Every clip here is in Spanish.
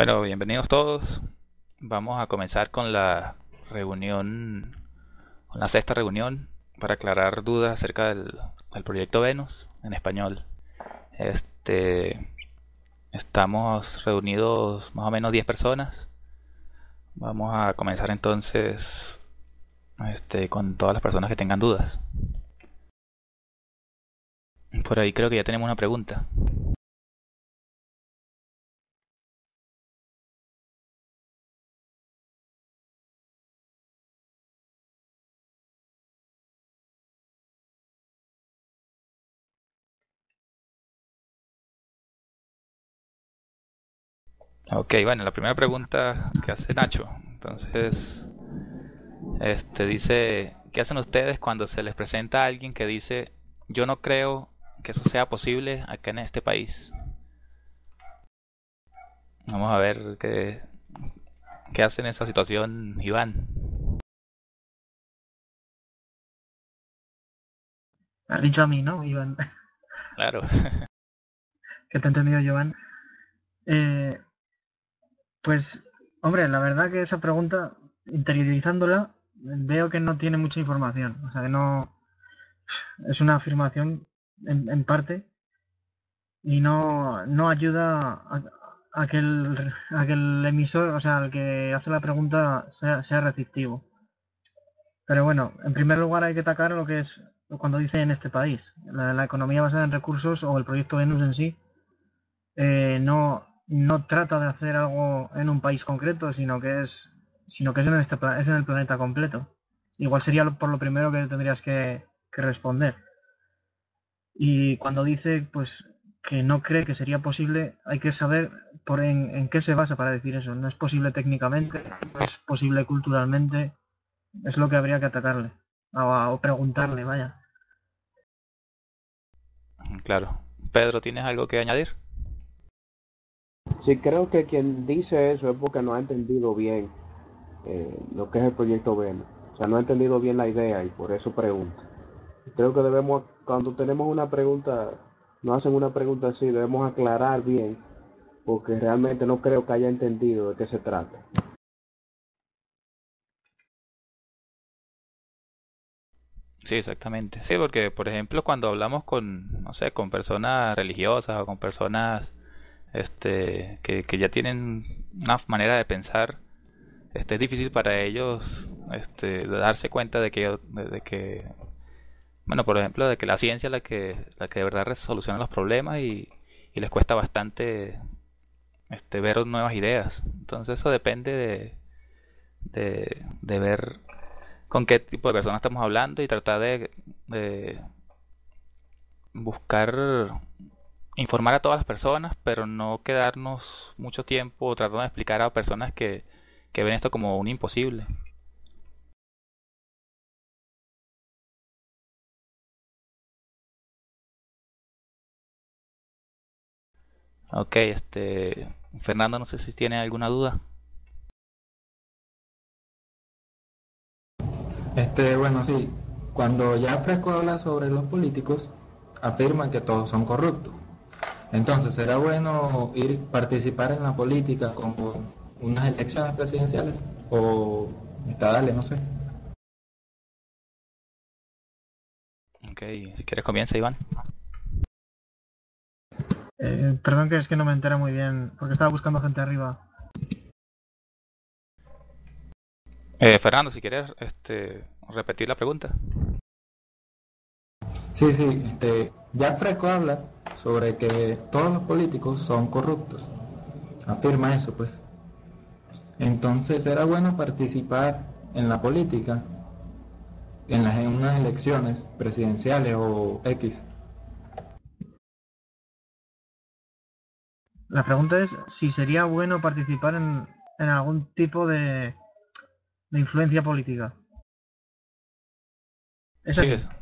Bueno, bienvenidos todos. Vamos a comenzar con la reunión, con la sexta reunión para aclarar dudas acerca del, proyecto Venus en español. Este, estamos reunidos más o menos 10 personas. Vamos a comenzar entonces este, con todas las personas que tengan dudas. Por ahí creo que ya tenemos una pregunta. Ok, bueno, la primera pregunta que hace Nacho. Entonces, este dice, ¿qué hacen ustedes cuando se les presenta a alguien que dice, yo no creo que eso sea posible acá en este país? Vamos a ver qué, qué hace en esa situación Iván. Has dicho a mí, ¿no, Iván? Claro. que te he entendido, Iván. Eh, pues, hombre, la verdad que esa pregunta, interiorizándola, veo que no tiene mucha información. O sea, que no. Es una afirmación en, en parte y no, no ayuda a, que el, a que el emisor, o sea, el que hace la pregunta sea, sea receptivo. Pero bueno, en primer lugar hay que atacar lo que es cuando dice en este país. La, la economía basada en recursos o el proyecto Venus en sí eh, no, no trata de hacer algo en un país concreto, sino que es sino que es en, este, el planeta completo. Igual sería por lo primero que tendrías que, que responder. Y cuando dice pues que no cree que sería posible, hay que saber por en, en qué se basa para decir eso. No es posible técnicamente, no es posible culturalmente, es lo que habría que atacarle o, o preguntarle, vaya. Claro. Pedro, ¿tienes algo que añadir? Sí, creo que quien dice eso es porque no ha entendido bien eh, lo que es el proyecto Venus. O sea, no ha entendido bien la idea y por eso pregunta. Creo que debemos, cuando tenemos una pregunta, nos hacen una pregunta así, debemos aclarar bien, porque realmente no creo que haya entendido de qué se trata. Sí, exactamente. Sí, porque por ejemplo cuando hablamos con, no sé, con personas religiosas o con personas este que, ya tienen una manera de pensar, este es difícil para ellos este darse cuenta de que bueno, por ejemplo, de que la ciencia es la que la que de verdad resoluciona los problemas y, les cuesta bastante este ver nuevas ideas. Entonces eso depende de ver con qué tipo de personas estamos hablando y tratar de buscar informar a todas las personas, pero no quedarnos mucho tiempo tratando de explicar a personas que, ven esto como un imposible. Ok, este Fernando, no sé si tiene alguna duda. Este, bueno, sí, cuando ya Fresco habla sobre los políticos, afirman que todos son corruptos. Entonces, ¿será bueno ir participar en la política como unas elecciones presidenciales? O dale, no sé. Ok, si quieres comienza, Iván. Eh, perdón que es que no me entero muy bien, porque estaba buscando gente arriba. Eh, Fernando, si quieres este, repetir la pregunta. Sí, sí, este, Jack Fresco habla sobre que todos los políticos son corruptos. Afirma eso, pues. Entonces, ¿era bueno participar en la política, en, las, en unas elecciones presidenciales o X? La pregunta es si sería bueno participar en, en algún tipo de, de influencia política. ¿Es Sí?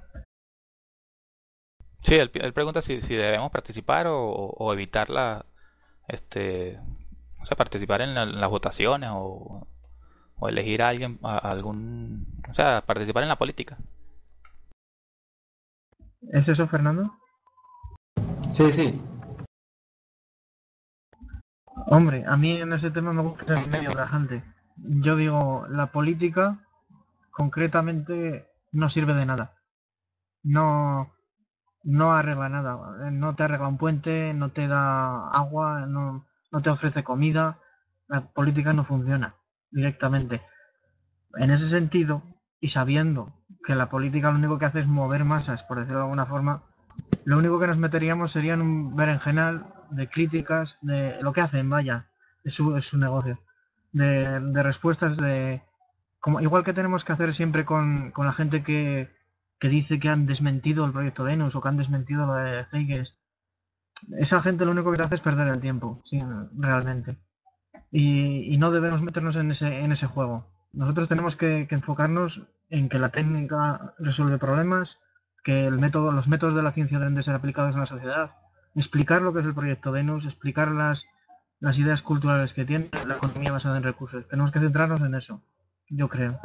Sí él, él pregunta si, si debemos participar o, o evitar la, este, o sea, participar en, la- en las votaciones o, o elegir a alguien, a, a algún, o sea, participar en la política. ¿Es eso, Fernando? Sí, sí. Hombre, a mí en ese tema me gusta ser medio gente. Yo digo, la política concretamente no sirve de nada. No, no arregla nada. No te arregla un puente, no te da agua, no, no te ofrece comida. La política no funciona directamente. En ese sentido, y sabiendo que la política lo único que hace es mover masas, por decirlo de alguna forma, lo único que nos meteríamos sería en un berenjenal de críticas de lo que hacen, vaya, es su, es su negocio, de, de respuestas de... Como, igual que tenemos que hacer siempre con, con la gente que, que dice que han desmentido el proyecto Venus o que han desmentido lo de Zeitgeist. Esa gente lo único que hace es perder el tiempo, sí, realmente. Y, no debemos meternos en ese, en ese juego. Nosotros tenemos que, que enfocarnos en que la técnica resuelve problemas, que el método, los métodos de la ciencia deben de ser aplicados en la sociedad, explicar lo que es el proyecto Venus, explicar las, las ideas culturales que tiene la economía basada en recursos. Tenemos que centrarnos en eso, yo creo.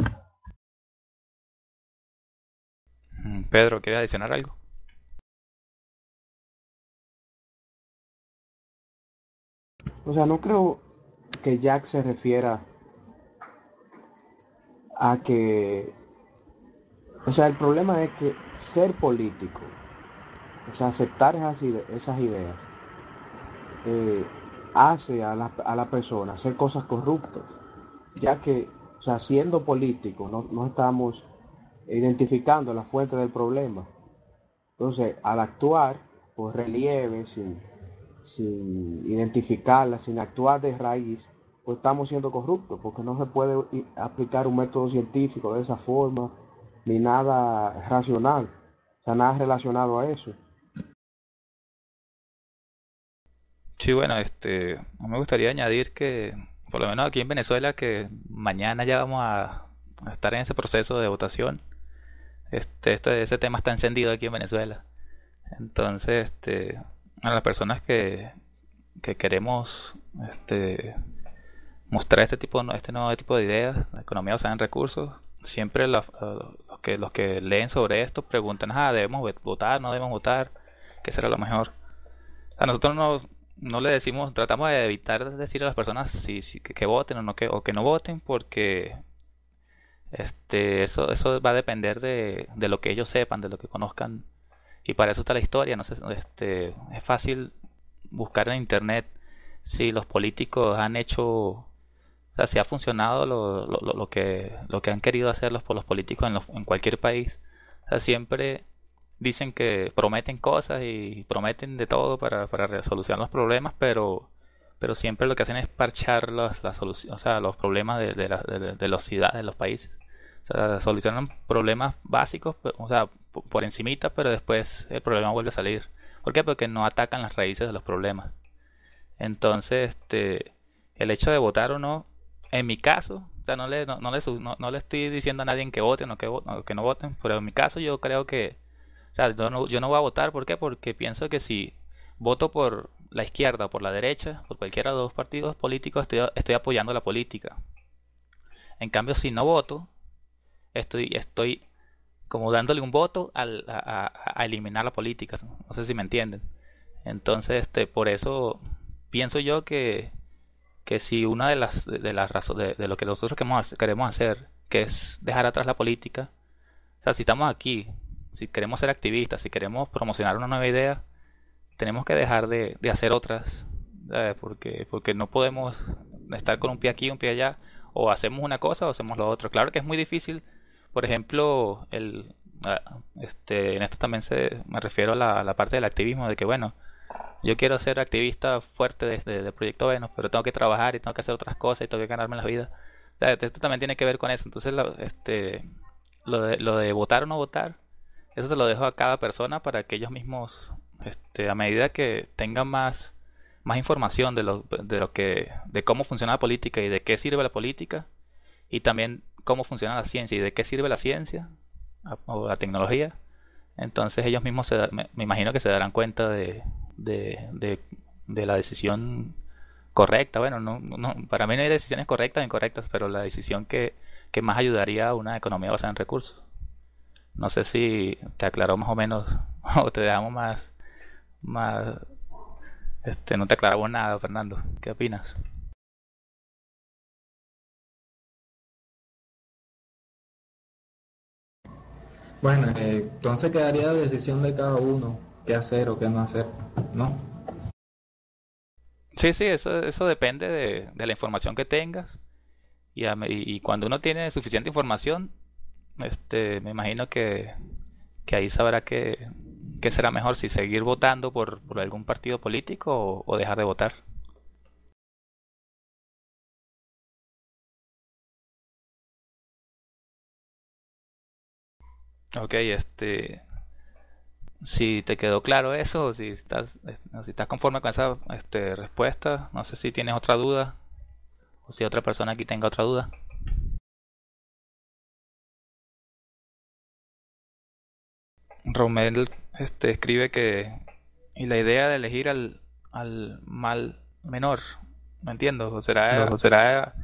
Pedro, ¿quieres adicionar algo? O sea, no creo que Jack se refiera a que, o sea, el problema es que ser político, o sea, aceptar esas ideas, eh, hace a la, a la persona hacer cosas corruptas, ya que, o sea, siendo político, no, no estamos identificando la fuente del problema. Entonces, al actuar por relieve, sin, sin identificarla, sin actuar de raíz, pues estamos siendo corruptos, porque no se puede aplicar un método científico de esa forma, ni nada racional, o sea, nada relacionado a eso. Sí, bueno, este, me gustaría añadir que, por lo menos aquí en Venezuela, que mañana ya vamos a estar en ese proceso de votación. Este, este, ese tema está encendido aquí en Venezuela. Entonces, este, a las personas que, que queremos, este, mostrar este tipo, este nuevo tipo de ideas, la economía basada en recursos, siempre los, que, los que leen sobre esto preguntan, ah, debemos votar, no debemos votar, qué será lo mejor. A nosotros no, no le decimos, tratamos de evitar decir a las personas si, si- que, que voten o no que, o que no voten porque este eso eso va a depender de, de lo que ellos sepan, de lo que conozcan y para eso está la historia, no sé, este es fácil buscar en internet si los políticos han hecho, o sea, si ha funcionado lo, lo, lo- que lo que han querido hacer los, los políticos en, los- en cualquier país. O sea, siempre dicen que prometen cosas y prometen de todo para, para solucionar los problemas, pero, pero siempre lo que hacen es parchar las, las soluciones, o sea, los problemas de, de, la- de- de las ciudades, de los países. Sea, solucionan problemas básicos, o sea, po- por encimita, pero después el problema vuelve a salir. ¿Por qué? Porque no atacan las raíces de los problemas. Entonces, este, el hecho de votar o no, en mi caso, o sea, no le, no, no le, no, le estoy diciendo a nadie que voten o que, que no voten, pero en mi caso yo creo que o sea, yo no, yo no voy a votar, ¿por qué? Porque pienso que si voto por la izquierda o por la derecha, por cualquiera de los dos partidos políticos, estoy, estoy apoyando la política. En cambio, si no voto, estoy, estoy como dándole un voto al- a, a- eliminar la política. No sé si me entienden. Entonces, este, por eso pienso yo que, que si una de las, de las razones, de, lo que nosotros queremos, queremos hacer, que es dejar atrás la política, o sea, si estamos aquí, si queremos ser activistas, si queremos promocionar una nueva idea, tenemos que dejar de, de hacer otras, porque porque no podemos estar con un pie aquí, un pie allá, o hacemos una cosa o hacemos lo otro. Claro que es muy difícil, por ejemplo, el ah, este en esto también se me refiero a la, parte del activismo de que bueno, yo quiero ser activista fuerte desde el proyecto Venus, pero tengo que trabajar y tengo que hacer otras cosas y tengo que ganarme la vida. O sea, esto también tiene que ver con eso. Entonces, lo, este, lo de, lo de votar o no votar, eso se lo dejo a cada persona para que ellos mismos, este, a medida que tengan más, más información de lo, de lo que, de cómo funciona la política y de qué sirve la política, y también cómo funciona la ciencia y de qué sirve la ciencia o la tecnología, entonces ellos mismos se me, imagino que se darán cuenta de, de, de, la decisión correcta. Bueno, no, no, para mí no hay decisiones correctas o incorrectas, pero la decisión que, que más ayudaría a una economía basada en recursos. No sé si te aclaró más o menos o te dejamos más, más este, no te aclaramos nada, Fernando. ¿Qué opinas? Bueno, eh, entonces quedaría la decisión de cada uno, qué hacer o qué no hacer, ¿no? Sí, sí, eso, eso depende de, de la información que tengas. Y, a y cuando uno tiene suficiente información, este, me imagino que, que ahí sabrá que, que será mejor si seguir votando por, por algún partido político o dejar de votar. Ok, este, si te quedó claro eso, o si estás, eh, si estás conforme con esa este, respuesta, no sé si tienes otra duda o si otra persona aquí tenga otra duda. Romel este, escribe que y la idea de elegir al, al mal menor, ¿me entiendo? ¿O será, o será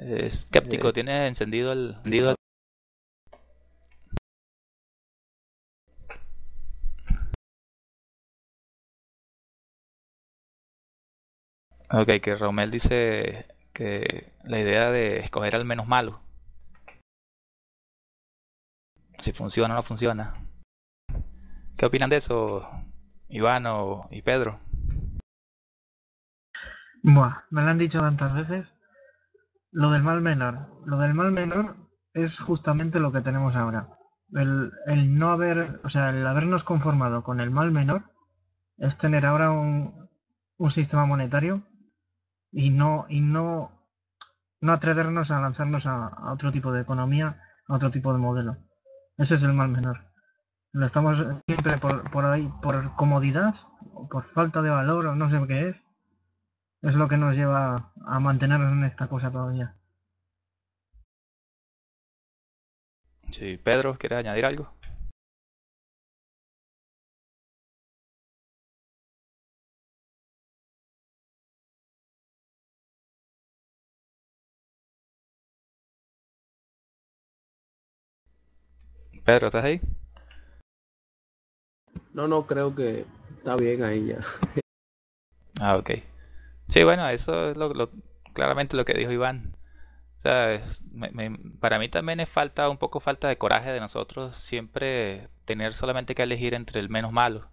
escéptico? ¿Tiene encendido el, encendido el- Ok, que Romel dice que la idea de escoger al menos malo, si funciona o no funciona. ¿Qué opinan de eso, Iván o, y Pedro? Buah, me lo han dicho tantas veces. Lo del mal menor. Lo del mal menor es justamente lo que tenemos ahora. El, el no haber, o sea, el habernos conformado con el mal menor es tener ahora un, un sistema monetario y no, y no, no atrevernos a lanzarnos a, otro tipo de economía, a otro tipo de modelo. Ese es el mal menor. Lo estamos siempre por, por ahí, por comodidad, o por falta de valor, o no sé qué es, es lo que nos lleva a mantenernos en esta cosa todavía. Si Pedro quiere añadir algo. Pedro, ¿estás ahí? No, no, creo que está bien ahí ya. Ah, ok. Sí, bueno, eso es lo, claramente lo que dijo Iván. O sea, me- me- para mí también es falta, un poco falta de coraje de nosotros siempre tener solamente que elegir entre el menos malo.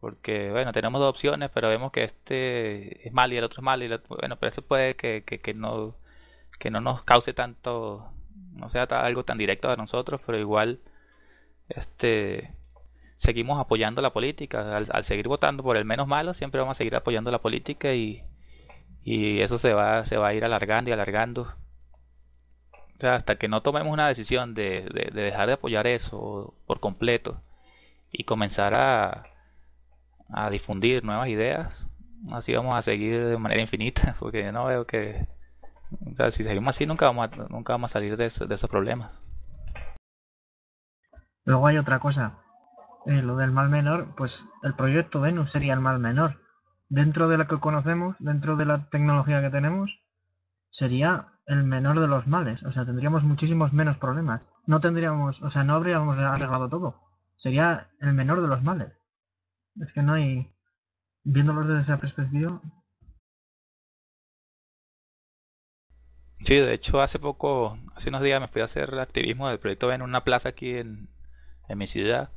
Porque, bueno, tenemos dos opciones, pero vemos que este es malo y el otro es malo. Y el bueno, pero eso puede que, que, que no, que no nos cause tanto, no sea algo tan directo a nosotros, pero igual, este, seguimos apoyando la política. Al, seguir votando por el menos malo, siempre vamos a seguir apoyando la política y, eso se va, se va a ir alargando y alargando. O sea, hasta que no tomemos una decisión de, de, de dejar de apoyar eso por completo y comenzar a, a difundir nuevas ideas, así vamos a seguir de manera infinita, porque no veo que, o sea, si seguimos así nunca vamos a, nunca vamos a salir de esos problemas. Luego hay otra cosa. Eh, lo del mal menor, pues el proyecto Venus sería el mal menor. Dentro de lo que conocemos, dentro de la tecnología que tenemos, sería el menor de los males. O sea, tendríamos muchísimos menos problemas. No tendríamos, o sea, no habríamos arreglado todo. Sería el menor de los males. Es que no hay, viéndolo desde esa perspectiva, Sí, de hecho hace poco, hace unos días me fui a hacer activismo del proyecto en una plaza aquí en, en mi ciudad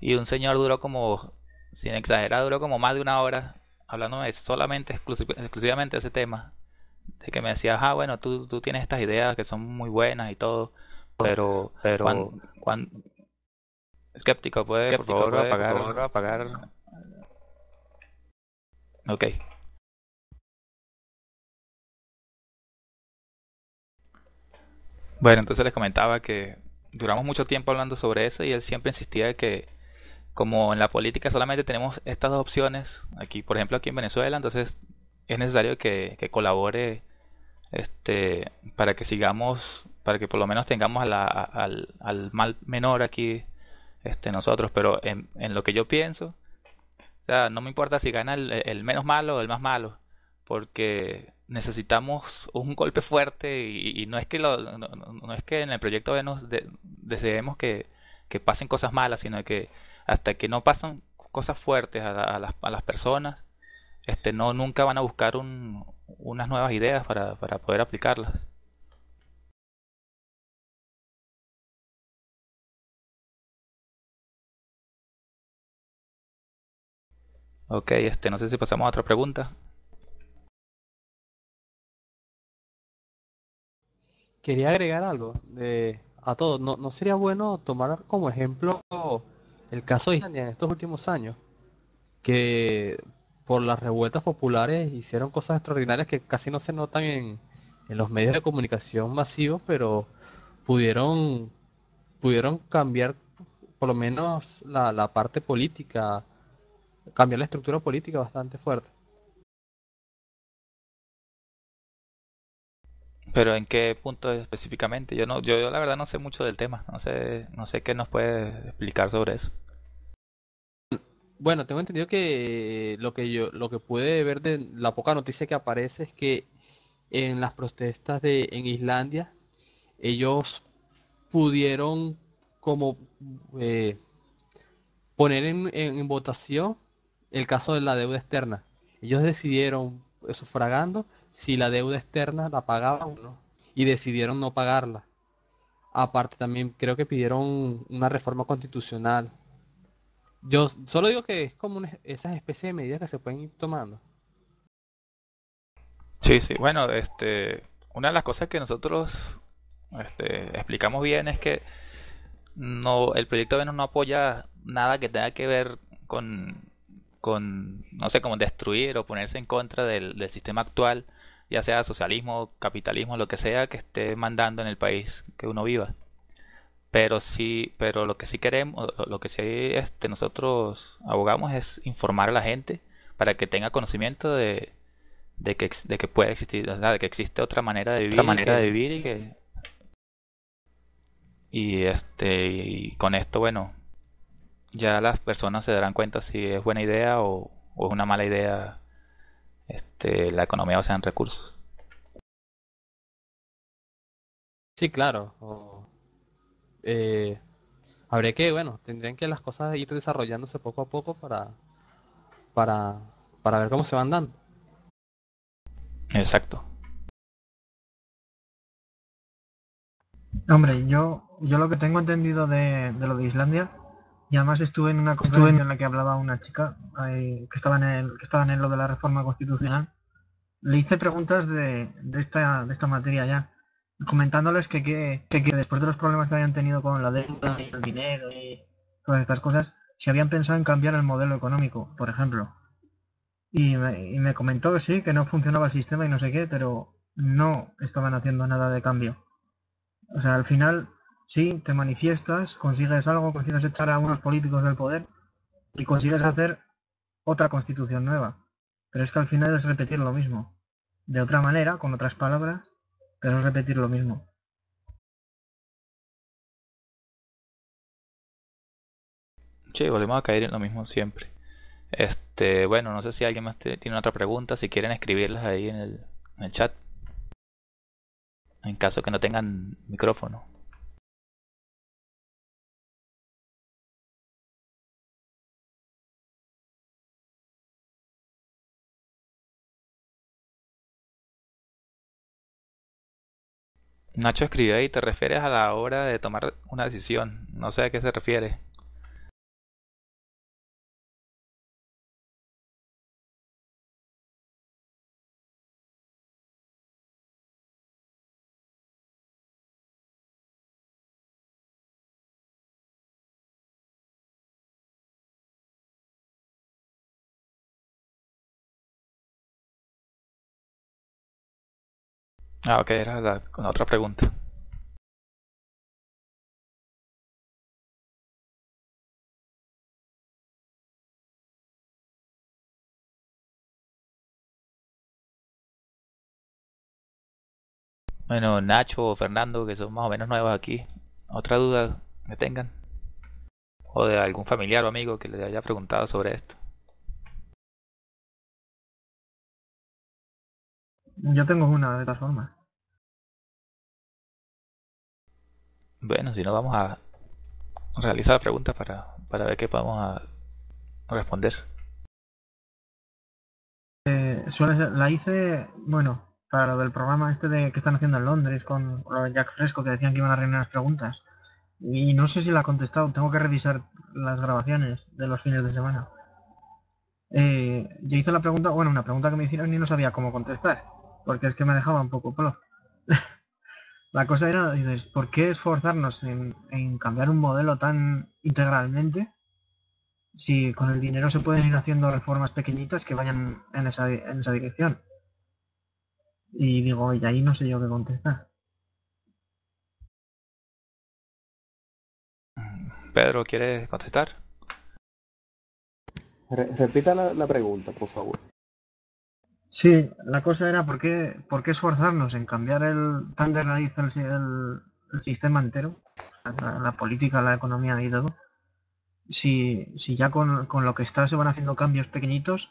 y un señor duró como, sin exagerar, duró como más de una hora hablándome solamente, exclusi- exclusivamente de ese tema. De que me decía, ah, bueno, tú, tú tienes estas ideas que son muy buenas y todo, pero, Pero cuando, cuando, escéptico, puede por favor apagar, apagar. Ok. Bueno, entonces les comentaba que duramos mucho tiempo hablando sobre eso y él siempre insistía que como en la política solamente tenemos estas dos opciones, aquí por ejemplo aquí en Venezuela, entonces es necesario que, que colabore este para que sigamos, para que por lo menos tengamos a la- al, al mal menor aquí este nosotros, pero en, en lo que yo pienso, o sea, no me importa si gana el, el menos malo o el más malo, porque necesitamos un golpe fuerte y, y no es que lo, no, es que en el proyecto de- deseemos que, que pasen cosas malas, sino que hasta que no pasan cosas fuertes a, las, a las, personas, este, no nunca van a buscar un, unas nuevas ideas para, para poder aplicarlas. Ok, este, no sé si pasamos a otra pregunta. Quería agregar algo de, a todo. ¿No, ¿No sería bueno tomar como ejemplo el caso de Islandia en estos últimos años? Que por las revueltas populares hicieron cosas extraordinarias que casi no se notan en, en los medios de comunicación masivos, pero pudieron, pudieron cambiar por lo menos la, la parte política cambiar la estructura política bastante fuerte. Pero en qué punto específicamente? Yo no, yo, la verdad no sé mucho del tema, no sé, no sé qué nos puede explicar sobre eso. Bueno, tengo entendido que lo que yo, lo que pude ver de la poca noticia que aparece es que en las protestas de en Islandia ellos pudieron como eh, poner en, en votación el caso de la deuda externa. Ellos decidieron, sufragando, si la deuda externa la pagaban o no. Y decidieron no pagarla. Aparte también creo que pidieron una reforma constitucional. Yo solo digo que es como una, esas especies de medidas que se pueden ir tomando. Sí, sí. Bueno, este, una de las cosas que nosotros este, explicamos bien es que no, el proyecto Venus no apoya nada que tenga que ver con con, no sé, como destruir o ponerse en contra del, del sistema actual, ya sea socialismo, capitalismo, lo que sea que esté mandando en el país que uno viva. Pero sí, pero lo que sí queremos, lo que sí este, nosotros abogamos es informar a la gente para que tenga conocimiento de, de que, de que puede existir, de que existe otra manera de vivir, otra manera de vivir y que y este y con esto bueno ya las personas se darán cuenta si es buena idea o, es una mala idea este, la economía o en recursos. Sí, claro. eh, habría que, bueno, tendrían que las cosas ir desarrollándose poco a poco para, para, para ver cómo se van dando. Exacto. Hombre, yo, yo lo que tengo entendido de, de lo de Islandia y además estuve en una conferencia en la que hablaba una chica que, estaba en el, que estaba en lo de la reforma constitucional. Le hice preguntas de, de, esta, de esta materia ya, comentándoles que, que, que, después de los problemas que habían tenido con la deuda y el dinero y todas estas cosas, si habían pensado en cambiar el modelo económico, por ejemplo. Y me, y me comentó que sí, que no funcionaba el sistema y no sé qué, pero no estaban haciendo nada de cambio. O sea, al final Sí, te manifiestas, consigues algo, consigues echar a unos políticos del poder y consigues hacer otra constitución nueva. Pero es que al final es repetir lo mismo. De otra manera, con otras palabras, pero es repetir lo mismo. Sí, volvemos a caer en lo mismo siempre. Este, bueno, no sé si alguien más tiene otra pregunta, si quieren escribirlas ahí en el, en el chat. En caso que no tengan micrófono. Nacho escribió ahí, te refieres a la hora de tomar una decisión. No sé a qué se refiere. Ah, ok, era la, otra pregunta. Bueno, Nacho o Fernando, que son más o menos nuevos aquí, ¿otra duda que tengan? ¿O de algún familiar o amigo que le haya preguntado sobre esto? Yo tengo una de todas formas. Bueno, si no vamos a, realiza la pregunta para, para ver qué podemos a responder. Eh, la hice, bueno, para lo del programa este de que están haciendo en Londres con Jack Fresco, que decían que iban a reinar las preguntas. Y no sé si la ha contestado, tengo que revisar las grabaciones de los fines de semana. Eh, yo hice la pregunta, bueno, una pregunta que me hicieron y no sabía cómo contestar, porque es que me dejaba un poco polo. la cosa era, dices, ¿por qué esforzarnos en, en cambiar un modelo tan integralmente si con el dinero se pueden ir haciendo reformas pequeñitas que vayan en esa, en esa dirección? Y digo, y ahí no sé yo qué contestar. Pedro, ¿quieres contestar? repita la, pregunta, por favor. Sí, la cosa era por qué, por qué esforzarnos en cambiar el tan de raíz el, el, sistema entero, la, política, la economía y todo, si, si ya con, con lo que está se van haciendo cambios pequeñitos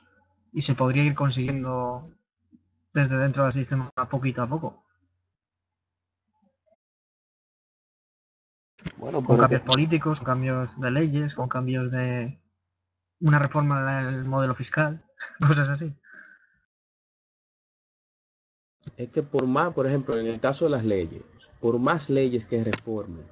y se podría ir consiguiendo desde dentro del sistema poquito a poco. Bueno, con cambios políticos, con cambios de leyes, con cambios de una reforma del modelo fiscal, cosas así. Es que por más, por ejemplo, en el caso de las leyes, por más leyes que reformes,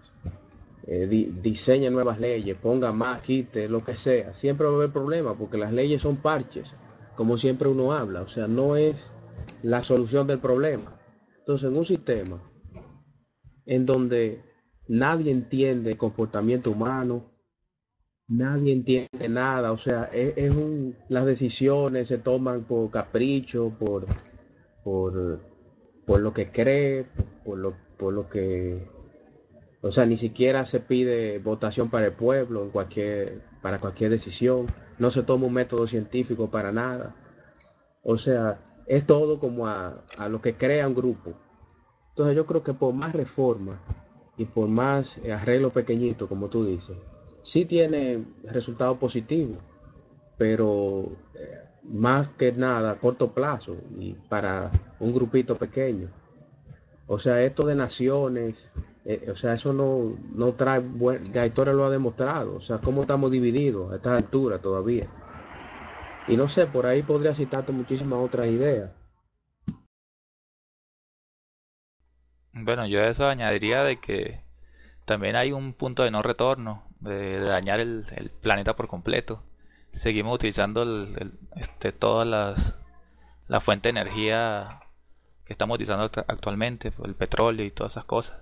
eh, diseñe nuevas leyes, ponga más, quite, lo que sea, siempre va a haber problemas porque las leyes son parches, como siempre uno habla, o sea, no es la solución del problema. Entonces, en un sistema en donde nadie entiende el comportamiento humano, nadie entiende nada, o sea, es, un, las decisiones se toman por capricho, por, por, por lo que cree, por lo, por lo que, o sea, ni siquiera se pide votación para el pueblo para cualquier decisión, no se toma un método científico para nada, o sea, es todo como a, lo que crea un grupo. Entonces yo creo que por más reforma y por más arreglo pequeñito, como tú dices, sí tiene resultados positivos, pero eh, más que nada a corto plazo y para un grupito pequeño. O sea, esto de naciones, eh, o sea, eso no, no trae, buen, la historia lo ha demostrado, o sea, cómo estamos divididos a esta altura todavía. Y no sé, por ahí podría citarte muchísimas otras ideas. Bueno, yo a eso añadiría de que también hay un punto de no retorno, de, dañar el, planeta por completo. Seguimos utilizando el, este, todas las la fuente de energía que estamos utilizando actualmente, el petróleo y todas esas cosas.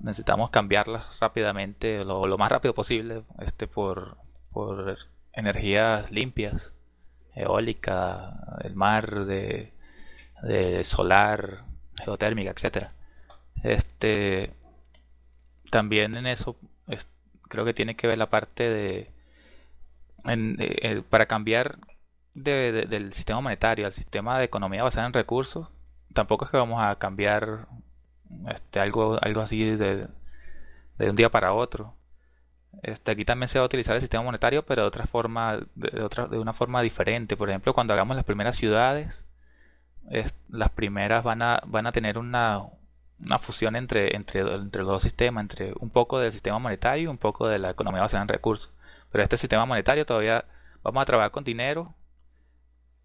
Necesitamos cambiarlas rápidamente, lo, lo más rápido posible, este, por, por energías limpias eólica, el mar, de, solar, geotérmica, etcétera. Este también en eso creo que tiene que ver la parte de eh, para cambiar del sistema monetario al sistema de economía basada en recursos tampoco es que vamos a cambiar este, algo algo así de, de un día para otro este, aquí también se va a utilizar el sistema monetario, pero de otra forma, de, otra, de una forma diferente. Por ejemplo, cuando hagamos las primeras ciudades, las primeras van a, van a tener una, una fusión entre, entre, entre los dos sistemas, entre un poco del sistema monetario y un poco de la economía basada en recursos. Pero este sistema monetario todavía vamos a trabajar con dinero,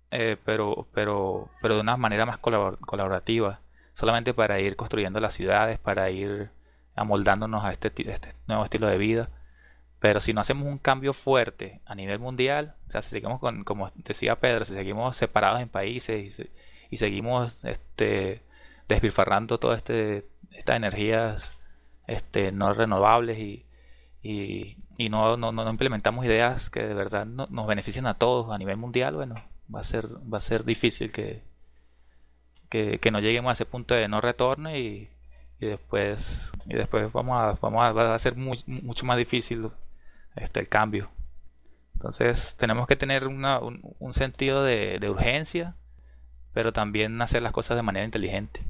eh, pero, pero, pero de una manera más colaborativa, solamente para ir construyendo las ciudades, para ir amoldándonos a este, este nuevo estilo de vida. Pero si no hacemos un cambio fuerte a nivel mundial, o sea, si seguimos con, como decía Pedro, si seguimos separados en países y, seguimos este, despilfarrando todas este, estas energías este, no renovables y, y, no, no, no, implementamos ideas que de verdad nos beneficien a todos a nivel mundial, bueno, va a ser, va a ser difícil que, que, no lleguemos a ese punto de no retorno y, y después y después vamos a, vamos a, va a ser mucho más difícil este, el cambio. Entonces tenemos que tener una, un, sentido de, urgencia, pero también hacer las cosas de manera inteligente.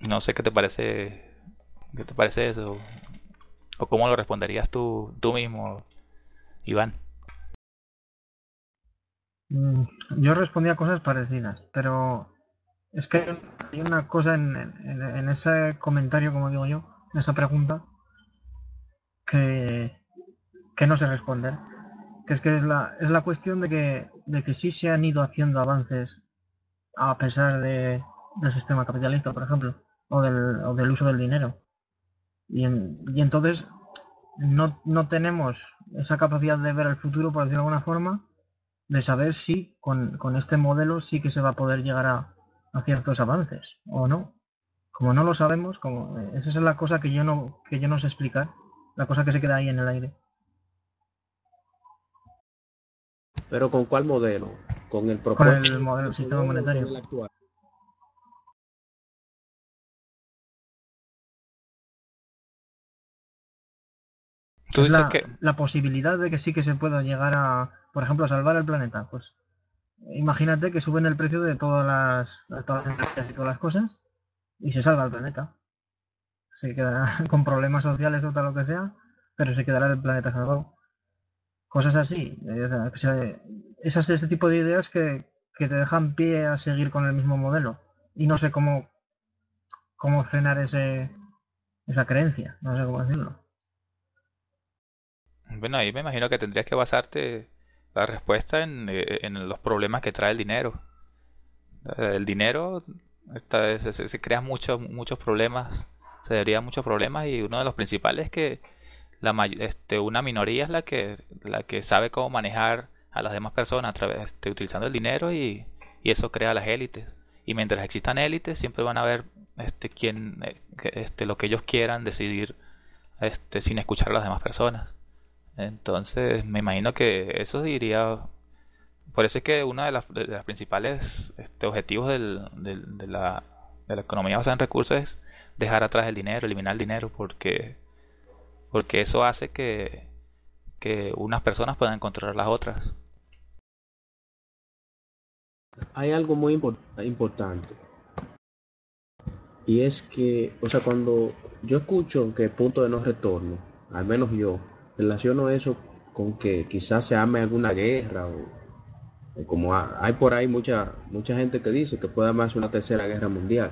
No sé qué te parece, qué te parece eso, o cómo lo responderías tú, tú mismo, Iván. Mm, yo respondía cosas parecidas, pero es que hay una cosa en, en ese comentario, como digo yo, esa pregunta que, que no sé responder. Que es que es la, es la cuestión de que, de que sí se han ido haciendo avances a pesar de, del sistema capitalista, por ejemplo, o del, o del uso del dinero. Y, y entonces no, no tenemos esa capacidad de ver el futuro, por decirlo de alguna forma, de saber si con, con este modelo sí que se va a poder llegar a, a ciertos avances o no. Como no lo sabemos, como esa es la cosa que yo no que yo no sé explicar, la cosa que se queda ahí en el aire. Pero con cuál modelo? Con el Con propósito el modelo, sistema monetario. actual. Tú Es dices la, que, la posibilidad de que sí que se pueda llegar a, por ejemplo, a salvar el planeta. Pues imagínate que suben el precio de todas las, de todas las energías y todas las cosas y se salva el planeta. Se quedará con problemas sociales o tal lo que sea, pero se quedará el planeta salvado. Cosas así. eh, o sea, esas ese tipo de ideas que, que te dejan pie a seguir con el mismo modelo. Y no sé cómo, cómo frenar ese, esa creencia. No sé cómo decirlo. Bueno, ahí me imagino que tendrías que basarte la respuesta en, eh, en los problemas que trae el dinero. El dinero está- se, se- crean muchos muchos problemas, se derivan muchos problemas y uno de los principales es que la este, una minoría es la que la que sabe cómo manejar a las demás personas a través este, utilizando el dinero y, y eso crea las élites. Y mientras existan élites siempre van a haber este quien eh, este lo que ellos quieran decidir este sin escuchar a las demás personas. Entonces, me imagino que eso diría por eso es que uno de de las principales este, objetivos del- de, la, de la economía basada en recursos es dejar atrás el dinero, eliminar el dinero, porque, porque eso hace que, que unas personas puedan controlar las otras. Hay algo muy impor- importante. Y es que, o sea, cuando yo escucho que punto de no retorno, al menos yo, relaciono eso con que quizás se arme alguna guerra o, como ha- hay por ahí mucha, mucha gente que dice que puede armarse una tercera guerra mundial.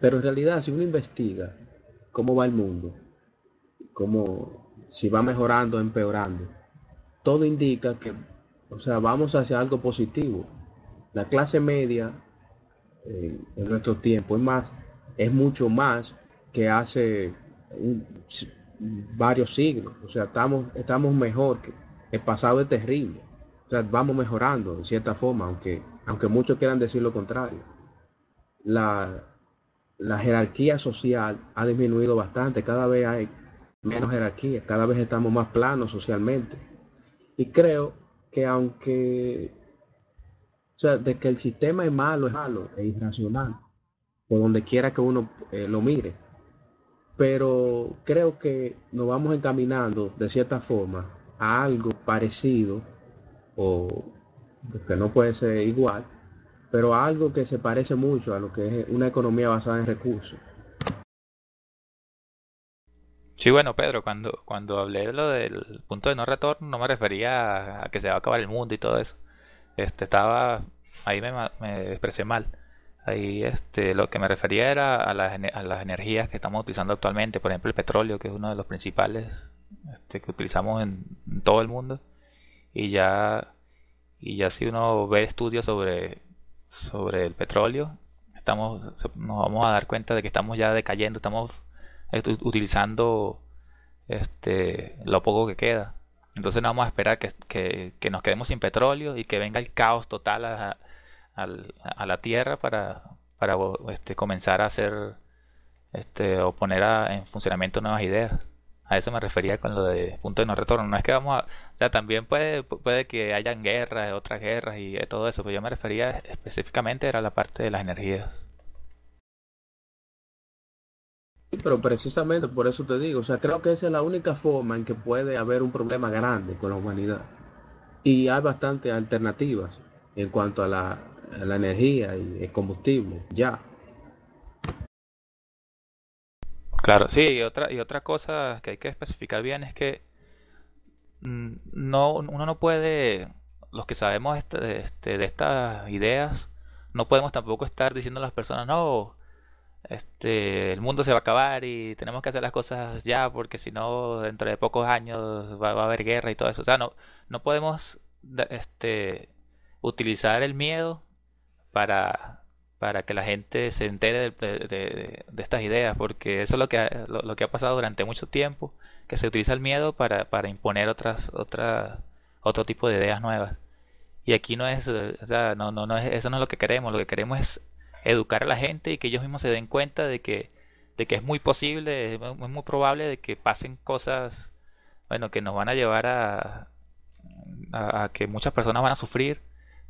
Pero en realidad, si uno investiga cómo va el mundo, cómo, si va mejorando o empeorando, todo indica que, o sea, vamos hacia algo positivo. La clase media eh, en nuestro tiempo es más, es mucho más que hace un- varios siglos. O sea, estamos, estamos mejor que el pasado es terrible. O sea, vamos mejorando de cierta forma, aunque, aunque muchos quieran decir lo contrario. La, la jerarquía social ha disminuido bastante, cada vez hay menos jerarquía, cada vez estamos más planos socialmente. Y creo que aunque, o sea, de que el sistema es malo, es malo, es irracional, por donde quiera que uno eh, lo mire. Pero creo que nos vamos encaminando de cierta forma a algo parecido, o que no puede ser igual, pero a algo que se parece mucho a lo que es una economía basada en recursos. Sí, bueno, Pedro, cuando, cuando hablé de lo del punto de no retorno, no me refería a, que se va a acabar el mundo y todo eso. Este, estaba, ahí me, me expresé mal. Ahí, este, lo que me refería era a las, energías que estamos utilizando actualmente, por ejemplo, el petróleo, que es uno de los principales, este, que utilizamos en, todo el mundo. Y ya, y ya si uno ve estudios sobre, sobre el petróleo, estamos, nos vamos a dar cuenta de que estamos ya decayendo, estamos ut- utilizando este, lo poco que queda. Entonces no vamos a esperar que, que- que nos quedemos sin petróleo y que venga el caos total a, al- a la Tierra para, para este, comenzar a hacer este, o poner a- en funcionamiento nuevas ideas. A eso me refería con lo de punto de no retorno. No es que vamos a... O sea, también puede, puede que hayan guerras, otras guerras y todo eso, pero yo me refería específicamente era la parte de las energías. Pero precisamente por eso te digo, o sea, creo que esa es la única forma en que puede haber un problema grande con la humanidad. Y hay bastantes alternativas en cuanto a la, la energía y el combustible, ya. Claro, sí, y otra, y otra cosa que hay que especificar bien es que mm, no, uno no puede, los que sabemos este- este- de estas ideas, no podemos tampoco estar diciendo a las personas, no, este, el mundo se va a acabar y tenemos que hacer las cosas ya porque si no dentro de pocos años va, a haber guerra y todo eso. O sea, no, no podemos este, utilizar el miedo para, para que la gente se entere de, estas ideas, porque eso es lo que, ha, lo, que ha pasado durante mucho tiempo, que se utiliza el miedo para, para imponer otras, otras, otro tipo de ideas nuevas. Y aquí no es, o sea, no, no, no es, eso no es lo que queremos, lo que queremos es educar a la gente y que ellos mismos se den cuenta de que, de que es muy posible, es muy probable de que pasen cosas, bueno, que nos van a llevar a, a, que muchas personas van a sufrir,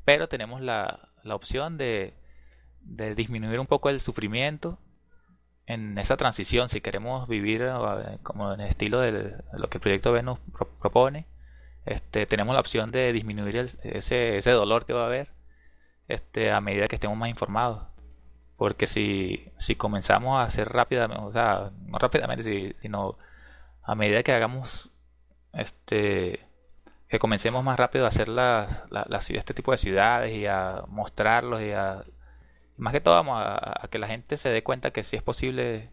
pero tenemos la, la opción de, de disminuir un poco el sufrimiento en esa transición, si queremos vivir eh, como en el estilo de lo que el proyecto Venus propone, este, tenemos la opción de disminuir ese, ese dolor que va a haber este, a medida que estemos más informados. Porque si, si comenzamos a hacer rápidamente, o sea, no rápidamente, sino a medida que hagamos, este, que comencemos más rápido a hacer la, este tipo de ciudades y a mostrarlos y a, más que todo vamos a, que la gente se dé cuenta que si es posible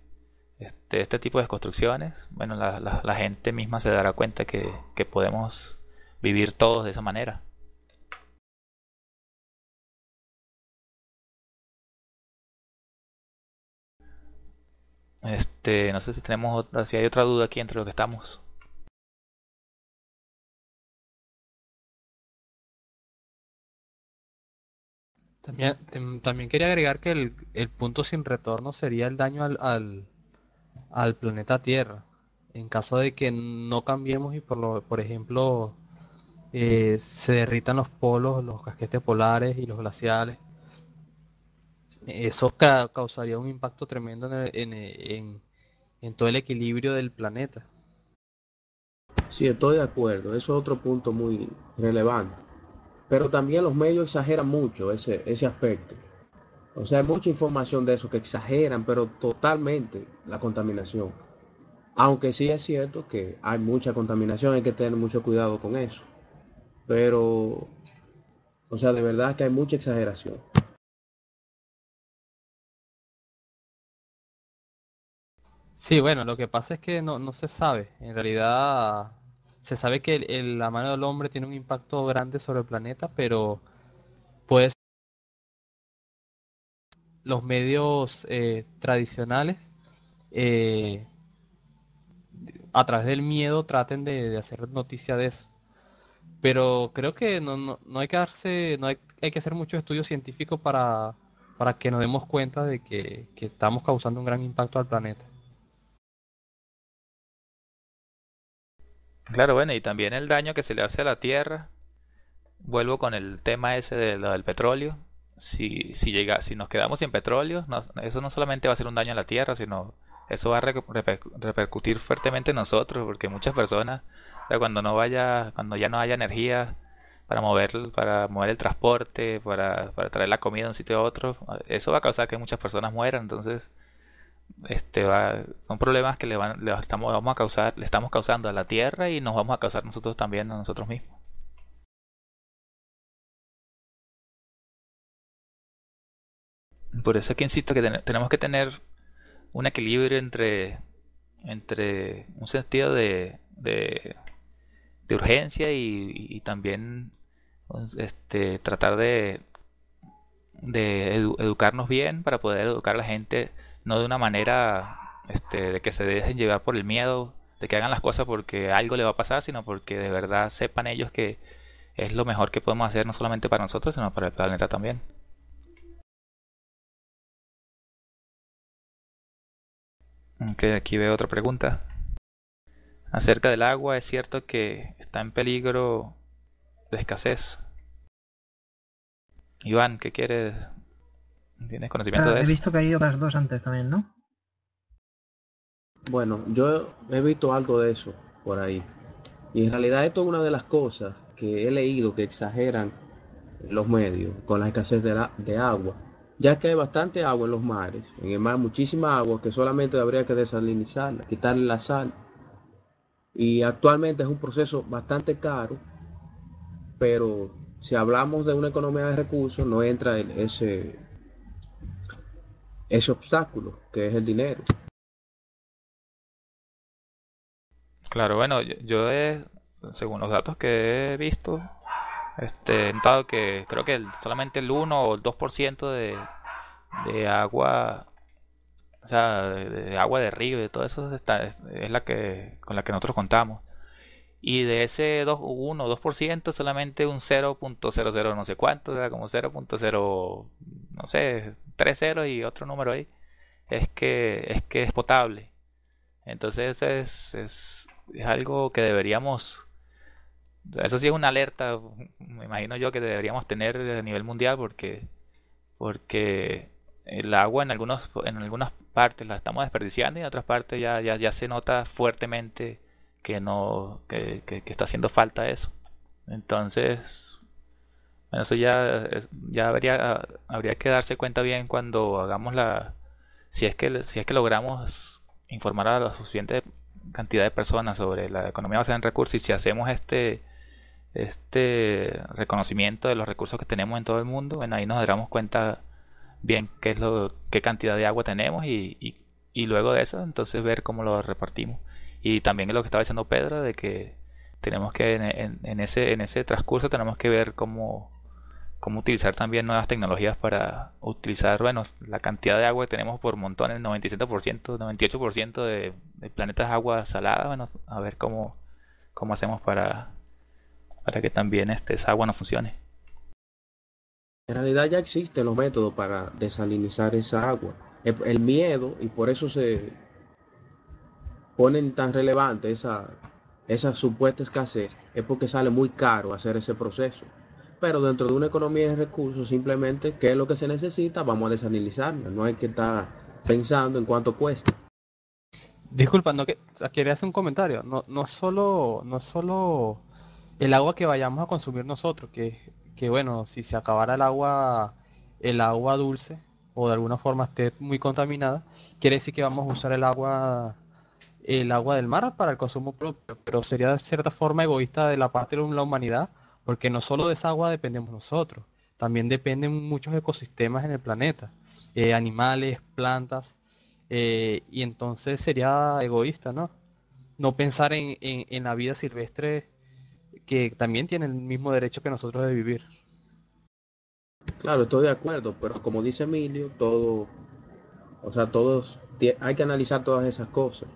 este, este tipo de construcciones, bueno, la, gente misma se dará cuenta que, que podemos vivir todos de esa manera. Este, no sé si tenemos si hay otra duda aquí entre lo que estamos. También, también quería agregar que el, el punto sin retorno sería el daño al, al, al, planeta Tierra. En caso de que no cambiemos y por, lo, por ejemplo eh, se derritan los polos, los casquetes polares y los glaciales, eso causaría un impacto tremendo en, en, todo el equilibrio del planeta. Sí, estoy de acuerdo. Eso es otro punto muy relevante. Pero también los medios exageran mucho ese, ese aspecto. O sea, hay mucha información de eso que exageran, pero totalmente la contaminación. Aunque sí es cierto que hay mucha contaminación, hay que tener mucho cuidado con eso. Pero, o sea, de verdad que hay mucha exageración. Sí, bueno, lo que pasa es que no, no se sabe. En realidad, se sabe que la mano del hombre tiene un impacto grande sobre el planeta, pero pues los medios eh, tradicionales eh, a través del miedo traten de, hacer noticia de eso. Pero creo que no, no, no hay que darse, no hay, hay que hacer mucho estudio científico para, para que nos demos cuenta de que estamos causando un gran impacto al planeta. Claro, bueno, y también el daño que se le hace a la tierra. Vuelvo con el tema ese del petróleo. Si, si, llega, si nos quedamos sin petróleo, eso no solamente va a ser un daño a la tierra, sino eso va a repercutir fuertemente en nosotros, porque muchas personas, cuando no vaya, cuando ya no haya energía para mover, para mover el transporte, para, para traer la comida de un sitio a otro, eso va a causar que muchas personas mueran. Entonces, este va, son problemas que le, van, le estamos, vamos a causar, le estamos causando a la Tierra y nos vamos a causar nosotros también a nosotros mismos. Por eso es que insisto que tenemos que tener un equilibrio entre, entre un sentido de, de, urgencia y, también este, tratar de educarnos bien para poder educar a la gente no de una manera este, de que se dejen llevar por el miedo, de que hagan las cosas porque algo le va a pasar, sino porque de verdad sepan ellos que es lo mejor que podemos hacer no solamente para nosotros, sino para el planeta también. Ok, aquí veo otra pregunta. Acerca del agua, ¿es cierto que está en peligro de escasez? Iván, ¿qué quieres ¿Tienes conocimiento de eso? He visto que hay otras dos antes también, ¿no? Bueno, yo he visto algo de eso por ahí. Y en realidad esto es una de las cosas que he leído que exageran los medios con la escasez de, de agua. Ya que hay bastante agua en los mares, en el mar muchísima agua que solamente habría que desalinizarla, quitarle la sal. Y actualmente es un proceso bastante caro, pero si hablamos de una economía de recursos, no entra en ese, ese obstáculo, que es el dinero. Claro, bueno, yo, yo he, según los datos que he visto, este, notado que creo que el- solamente el uno o el 2% de, de agua, o sea, de, agua de río y de todo eso está, es, es la que, con la que nosotros contamos. Y de ese 2, 1 o 2%, solamente un 0.00 no sé cuánto, o sea, como 0.0, no sé, 3 ceros y otro número ahí, es que es que es potable. Entonces es, es, es algo que deberíamos, eso sí es una alerta, me imagino yo que deberíamos tener a nivel mundial porque, porque el agua en algunos, en algunas partes la estamos desperdiciando y en otras partes ya, ya, ya se nota fuertemente que no, que, que, está haciendo falta eso. Entonces, eso ya, ya habría, habría que darse cuenta bien cuando hagamos la, si es que, si es que logramos informar a la suficiente cantidad de personas sobre la economía basada en recursos y si hacemos este, este reconocimiento de los recursos que tenemos en todo el mundo, bueno, ahí nos daremos cuenta bien qué es lo, qué cantidad de agua tenemos y, y, y luego de eso, entonces ver cómo lo repartimos. Y también lo que estaba diciendo Pedro, de que tenemos que en, ese, en ese transcurso tenemos que ver cómo, cómo utilizar también nuevas tecnologías para utilizar, bueno, la cantidad de agua que tenemos por montón, el 97%, 98% de, de planetas agua salada, bueno, a ver cómo, cómo hacemos para, para que también este, esa agua no funcione. En realidad ya existen los métodos para desalinizar esa agua. El miedo, y por eso se ponen tan relevante esa, esa supuesta escasez, es porque sale muy caro hacer ese proceso. Pero dentro de una economía de recursos, simplemente, ¿qué es lo que se necesita? Vamos a desalinizarla. No hay que estar pensando en cuánto cuesta. Disculpa, no que quería hacer un comentario. No, no solo, no solo el agua que vayamos a consumir nosotros, que, que bueno, si se acabara el agua, el agua dulce, o de alguna forma esté muy contaminada, quiere decir que vamos a usar el agua, el agua del mar para el consumo propio, pero sería de cierta forma egoísta de la parte de la humanidad, porque no solo de esa agua dependemos nosotros, también dependen muchos ecosistemas en el planeta, eh, animales, plantas. Eh, y entonces sería egoísta, ¿no? No pensar en, en, en la vida silvestre que también tiene el mismo derecho que nosotros de vivir. Claro, estoy de acuerdo, pero como dice Emilio, todo, o sea, todos, hay que analizar todas esas cosas.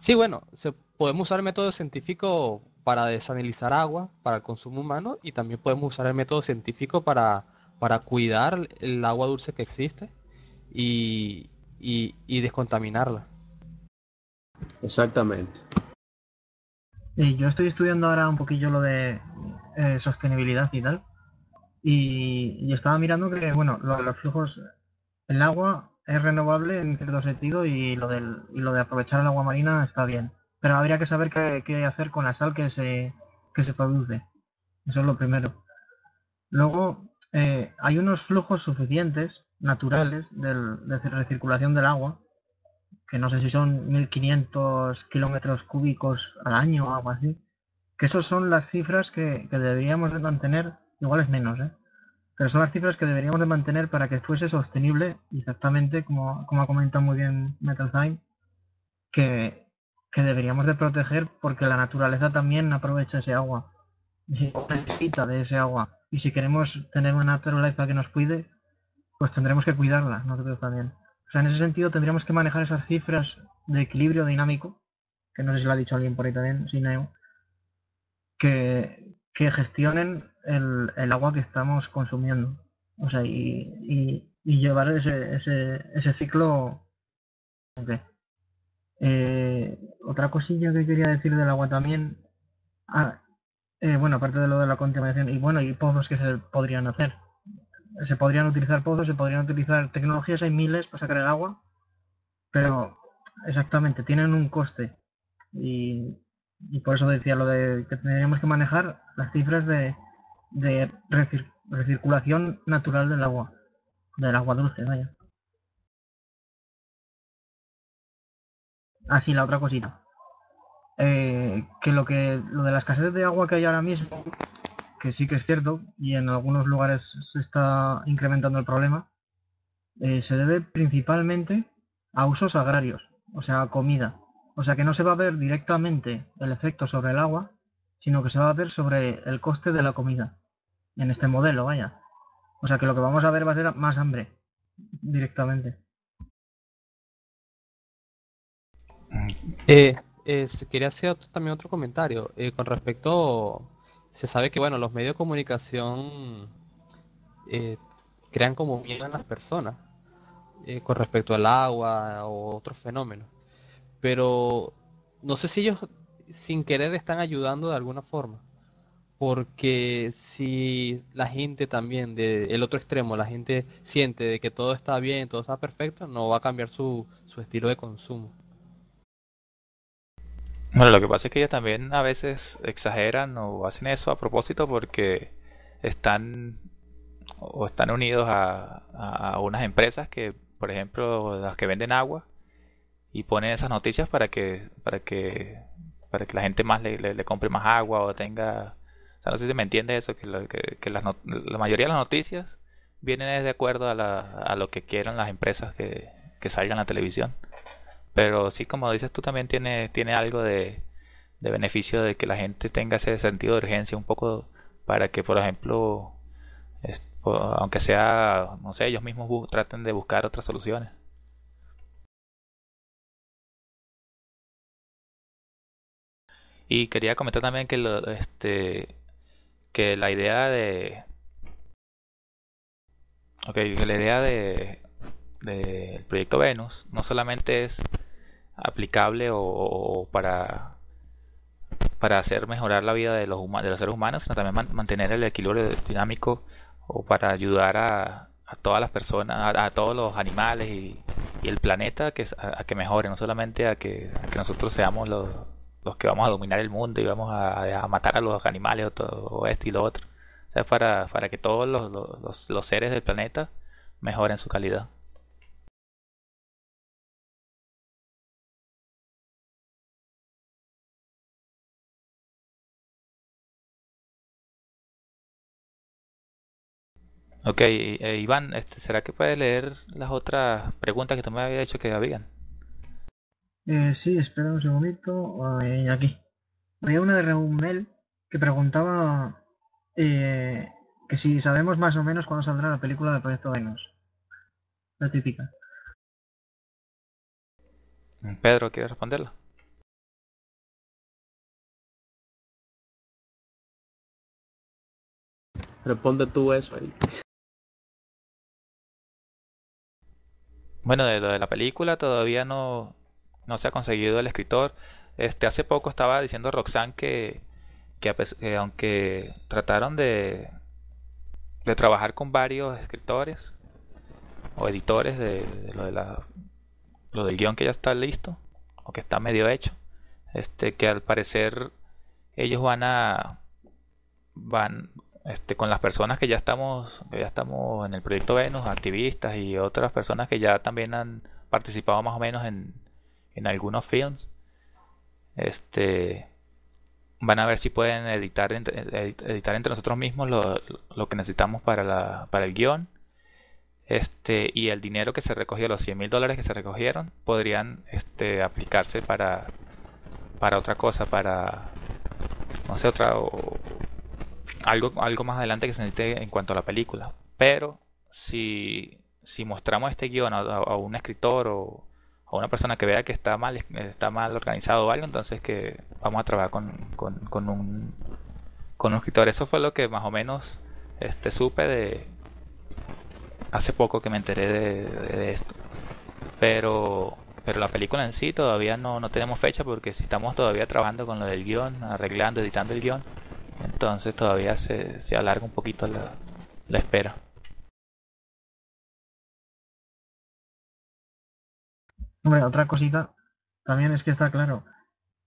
Sí, bueno, se, podemos usar el método científico para desanalizar agua, para el consumo humano, y también podemos usar el método científico para, para cuidar el agua dulce que existe y, y, y descontaminarla. Exactamente. Y yo estoy estudiando ahora un poquillo lo de eh, sostenibilidad y tal. Y, y estaba mirando que, bueno, lo de los flujos, el agua es renovable en cierto sentido y lo, del, y lo de aprovechar el agua marina está bien. Pero habría que saber qué, qué hacer con la sal que se, que se produce. Eso es lo primero. Luego, eh, hay unos flujos suficientes, naturales, del, de recirculación del agua, que no sé si son 1500 kilómetros cúbicos al año o algo así. Que esos son las cifras que, que deberíamos de mantener, igual es menos, ¿eh? Pero son las cifras que deberíamos de mantener para que fuese sostenible, exactamente como, como ha comentado muy bien Metaltime, que, que deberíamos de proteger porque la naturaleza también aprovecha ese agua y necesita de ese agua. Y si queremos tener una naturaleza que nos cuide, pues tendremos que cuidarla, nosotros también. O sea, en ese sentido tendríamos que manejar esas cifras de equilibrio dinámico, que no sé si lo ha dicho alguien por ahí también, Sineo, que, que gestionen el, el agua que estamos consumiendo. O sea, y, y, llevar ese, ese, ese ciclo. ok. Eh, otra cosilla que quería decir del agua también. Ah, eh, bueno, aparte de lo de la contaminación, y bueno, y pozos que se podrían hacer. Se podrían utilizar pozos, se podrían utilizar tecnologías, hay miles para sacar el agua, pero exactamente, tienen un coste. Y, y por eso decía lo de que tendríamos que manejar las cifras de, de recir- recirculación natural del agua, del agua dulce, vaya. Así, la otra cosita. Eh, que lo que lo de la escasez de agua que hay ahora mismo, que sí que es cierto, y en algunos lugares se está incrementando el problema, eh, se debe principalmente a usos agrarios, o sea, a comida. O sea que no se va a ver directamente el efecto sobre el agua, sino que se va a ver sobre el coste de la comida. En este modelo, vaya. O sea que lo que vamos a ver va a ser más hambre directamente. Eh, eh, quería hacer también otro comentario eh, con respecto, se sabe que bueno, los medios de comunicación crean como miedo en las personas con respecto al agua o otros fenómenos, pero no sé si ellos sin querer están ayudando de alguna forma, porque si la gente también del otro extremo, la gente siente de que todo está bien, todo está perfecto, no va a cambiar su, su estilo de consumo. Bueno, lo que pasa es que ellos también a veces exageran o hacen eso a propósito porque están o están unidos a, a unas empresas que, por ejemplo, las que venden agua y ponen esas noticias para que para que para que la gente más le, le, compre más agua o tenga o sea, no sé si me entiende eso que, lo- que, not- la mayoría de las noticias vienen de acuerdo a, la, a lo que quieran las empresas que, que salgan en la televisión. Pero sí como dices tú también tiene tiene algo de, de beneficio de que la gente tenga ese sentido de urgencia un poco para que por ejemplo aunque sea no sé ellos mismos traten de buscar otras soluciones y quería comentar también que lo, este que la idea de ok, que la idea de del proyecto Venus no solamente es aplicable o, para para hacer mejorar la vida de los de los seres humanos, sino también man- mantener el equilibrio dinámico o para ayudar a, a todas las personas, a, todos los animales y, y el planeta que, a, a que mejore, no solamente a que, a que nosotros seamos los, los que vamos a dominar el mundo y vamos a, matar a los animales o, todo, o esto y lo otro. O sea, para, para que todos los, los, seres del planeta mejoren su calidad. Ok, eh, Iván, este, ¿será que puedes leer las otras preguntas que tú me habías dicho que habían? Eh, sí, espera un segundito. eh, aquí. Había una de Reumel que preguntaba eh, que si sabemos más o menos cuándo saldrá la película de Proyecto Venus. La típica. Pedro, ¿quieres responderla? Responde tú eso ahí. Bueno, de lo de la película todavía no, no se ha conseguido el escritor. Este, hace poco estaba diciendo Roxanne que, que, aunque trataron de, de trabajar con varios escritores o editores de, de lo de la, lo del guion que ya está listo o que está medio hecho, este, que al parecer ellos van a van este, con las personas que ya estamos que ya estamos en el proyecto Venus, activistas y otras personas que ya también han participado más o menos en, en algunos films, este van a ver si pueden editar editar entre nosotros mismos lo, lo que necesitamos para la, para el guion. Este y el dinero que se recogió los 100 mil dólares que se recogieron podrían este aplicarse para para otra cosa para no sé otra o- algo algo más adelante que se necesite en cuanto a la película. Pero si si mostramos este guion a- a un escritor o a una persona que vea que está mal está mal organizado o algo entonces que vamos a trabajar con, con, con un con un escritor eso fue lo que más o menos este supe de hace poco que me enteré de- de esto pero pero la película en sí todavía no, no tenemos fecha porque si estamos todavía trabajando con lo del guion, arreglando, editando el guion, entonces todavía se, se alarga un poquito la, la espera. Hombre, otra cosita también es que está claro.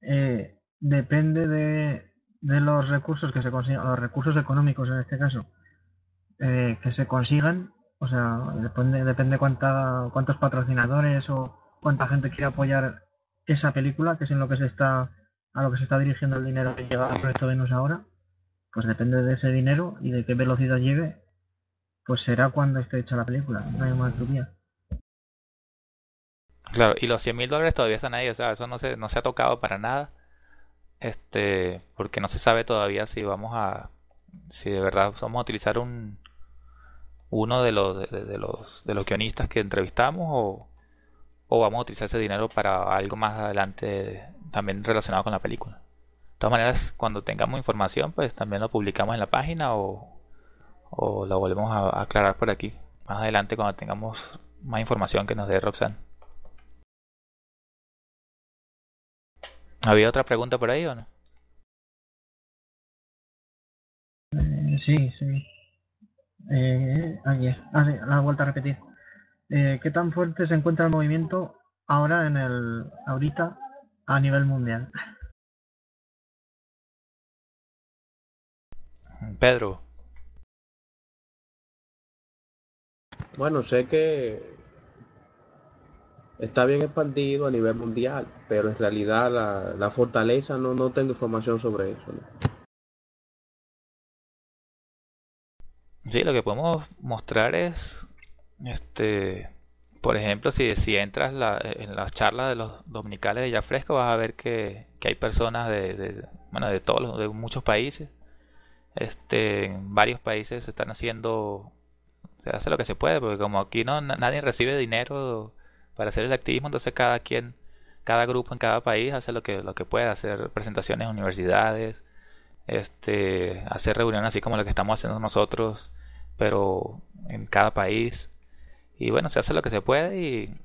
eh, depende de, de los recursos que se consigan, los recursos económicos en este caso, eh, que se consigan. O sea, depende, depende cuánta, cuántos patrocinadores o cuánta gente quiere apoyar esa película, que es en lo que se está, a lo que se está dirigiendo el dinero que llega al proyecto Venus ahora. Pues depende de ese dinero y de qué velocidad llegue, pues será cuando esté hecha la película. No hay más teoría. Claro, y los 100 mil dólares todavía están ahí, o sea, eso no se, no se ha tocado para nada, este, porque no se sabe todavía si vamos a, si de verdad vamos a utilizar un, uno de los, de, los, de los guionistas que entrevistamos o, o vamos a utilizar ese dinero para algo más adelante también relacionado con la película. De todas maneras, cuando tengamos información, pues también lo publicamos en la página o, o lo volvemos a aclarar por aquí. Más adelante cuando tengamos más información que nos dé Roxanne. ¿Había otra pregunta por ahí o no? Eh, sí, sí. Eh, aquí es. Ah, sí, la he vuelto a repetir. Eh, ¿Qué tan fuerte se encuentra el movimiento ahora en el, ahorita a nivel mundial? Pedro, Bueno, sé que está bien expandido a nivel mundial, pero en realidad la, la fortaleza no, no tengo información sobre eso, sí, lo que podemos mostrar es, este, por ejemplo, si, si entras la- en las charlas de los dominicales de Ya Fresco, vas a ver que, que hay personas de, de, bueno, de todos, de muchos países. Este, en varios países se están haciendo, se hace lo que se puede, porque como aquí no na- nadie recibe dinero para hacer el activismo, entonces cada quien, cada grupo en cada país hace lo que lo que puede, hacer presentaciones en universidades, este, hacer reuniones así como lo que estamos haciendo nosotros, pero en cada país. Y bueno, se hace lo que se puede y,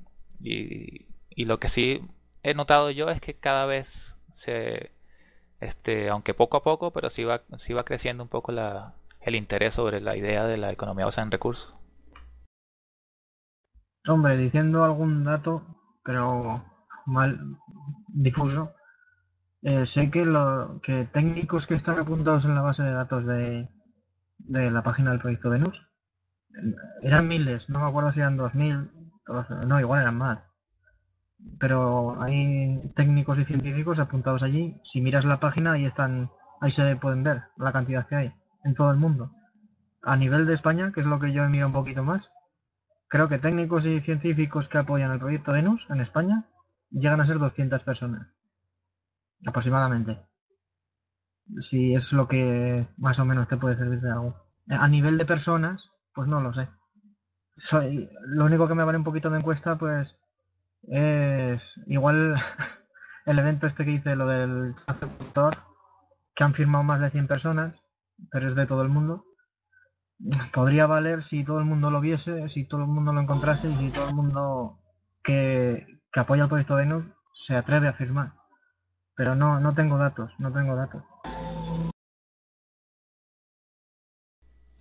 y, y lo que sí he notado yo es que cada vez se, este, aunque poco a poco, pero sí va, sí va creciendo un poco la, el interés sobre la idea de la economía basada en recursos. Hombre, diciendo algún dato, pero mal difuso, eh, sé que, lo, que técnicos que están apuntados en la base de datos de, de la página del proyecto Venus eran miles, no me acuerdo si eran 2000, todos- no, igual eran más. Pero hay técnicos y científicos apuntados allí. Si miras la página, ahí están, ahí se pueden ver la cantidad que hay en todo el mundo. A nivel de España, que es lo que yo he mirado un poquito más, creo que técnicos y científicos que apoyan el proyecto Venus en España llegan a ser 200 personas, aproximadamente. Si es lo que más o menos te puede servir de algo. A nivel de personas, pues no lo sé. Soy, lo único que me vale un poquito de encuesta, pues es igual el evento este que hice, lo del que han firmado más de 100 personas, pero es de todo el mundo. Podría valer si todo el mundo lo viese, si todo el mundo lo encontrase y si todo el mundo que, apoya el proyecto Venus se atreve a firmar. Pero no, no tengo datos, no tengo datos.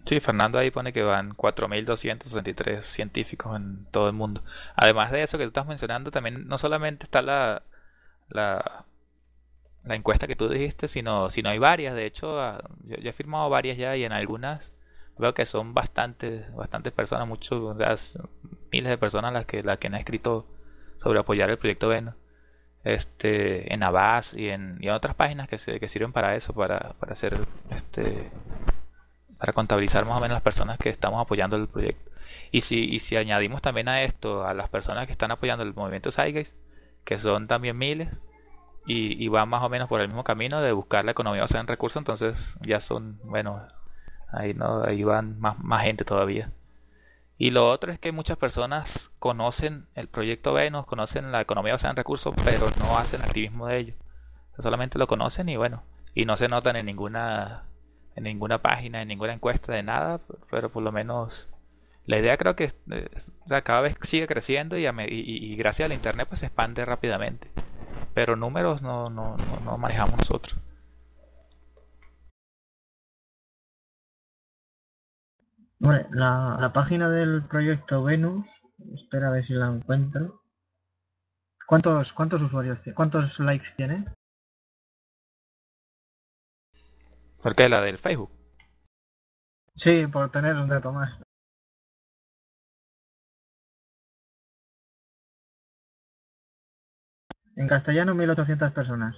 Sí, Fernando ahí pone que van 4.263 científicos en todo el mundo. Además de eso que tú estás mencionando, también no solamente está la, la, encuesta que tú dijiste, sino, sino hay varias. De hecho, ah, yo he firmado varias ya y en algunas veo que son bastantes, bastantes personas, muchos, o sea, miles de personas las que, las que han escrito sobre apoyar el proyecto Venus. Este, en Avast y en, y en otras páginas que, se, que sirven para eso, para, para hacer este, para contabilizar más o menos las personas que estamos apoyando el proyecto. Y si, y si añadimos también a esto a las personas que están apoyando el movimiento Zeitgeist, que son también miles, y, y van más o menos por el mismo camino de buscar la economía basada en recursos, entonces ya son, bueno, ahí no, ahí van más, más gente todavía. Y lo otro es que muchas personas conocen el proyecto Venus, conocen la economía basada en recursos, pero no hacen activismo de ello. Solamente lo conocen y bueno, y no se notan en ninguna en ninguna página, en ninguna encuesta de nada, pero por lo menos la idea creo que eh, cada vez sigue creciendo y, a y, gracias al internet pues se expande rápidamente. Pero números no, no, no manejamos nosotros. Hombre, la, la página del proyecto Venus, espera a ver si la encuentro. ¿Cuántos, cuántos usuarios tiene? ¿Cuántos likes tiene? Porque la del Facebook. Sí, por tener un dato más. En castellano 1800 personas.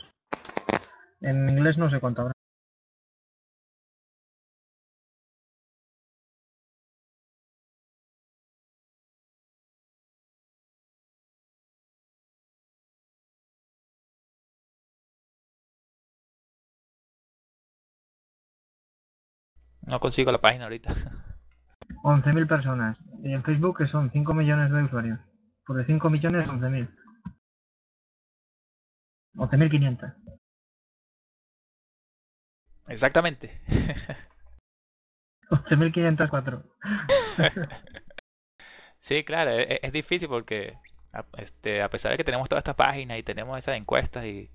En inglés no sé cuánto habrá. No consigo la página ahorita. 11.000 personas. Y en Facebook que son 5 millones de usuarios. Por de 5 millones, 11.000. 11.500. Exactamente. 11.504. sí, claro, e, e, es, difícil porque a, este, a pesar de que tenemos todas estas páginas y tenemos esas encuestas y,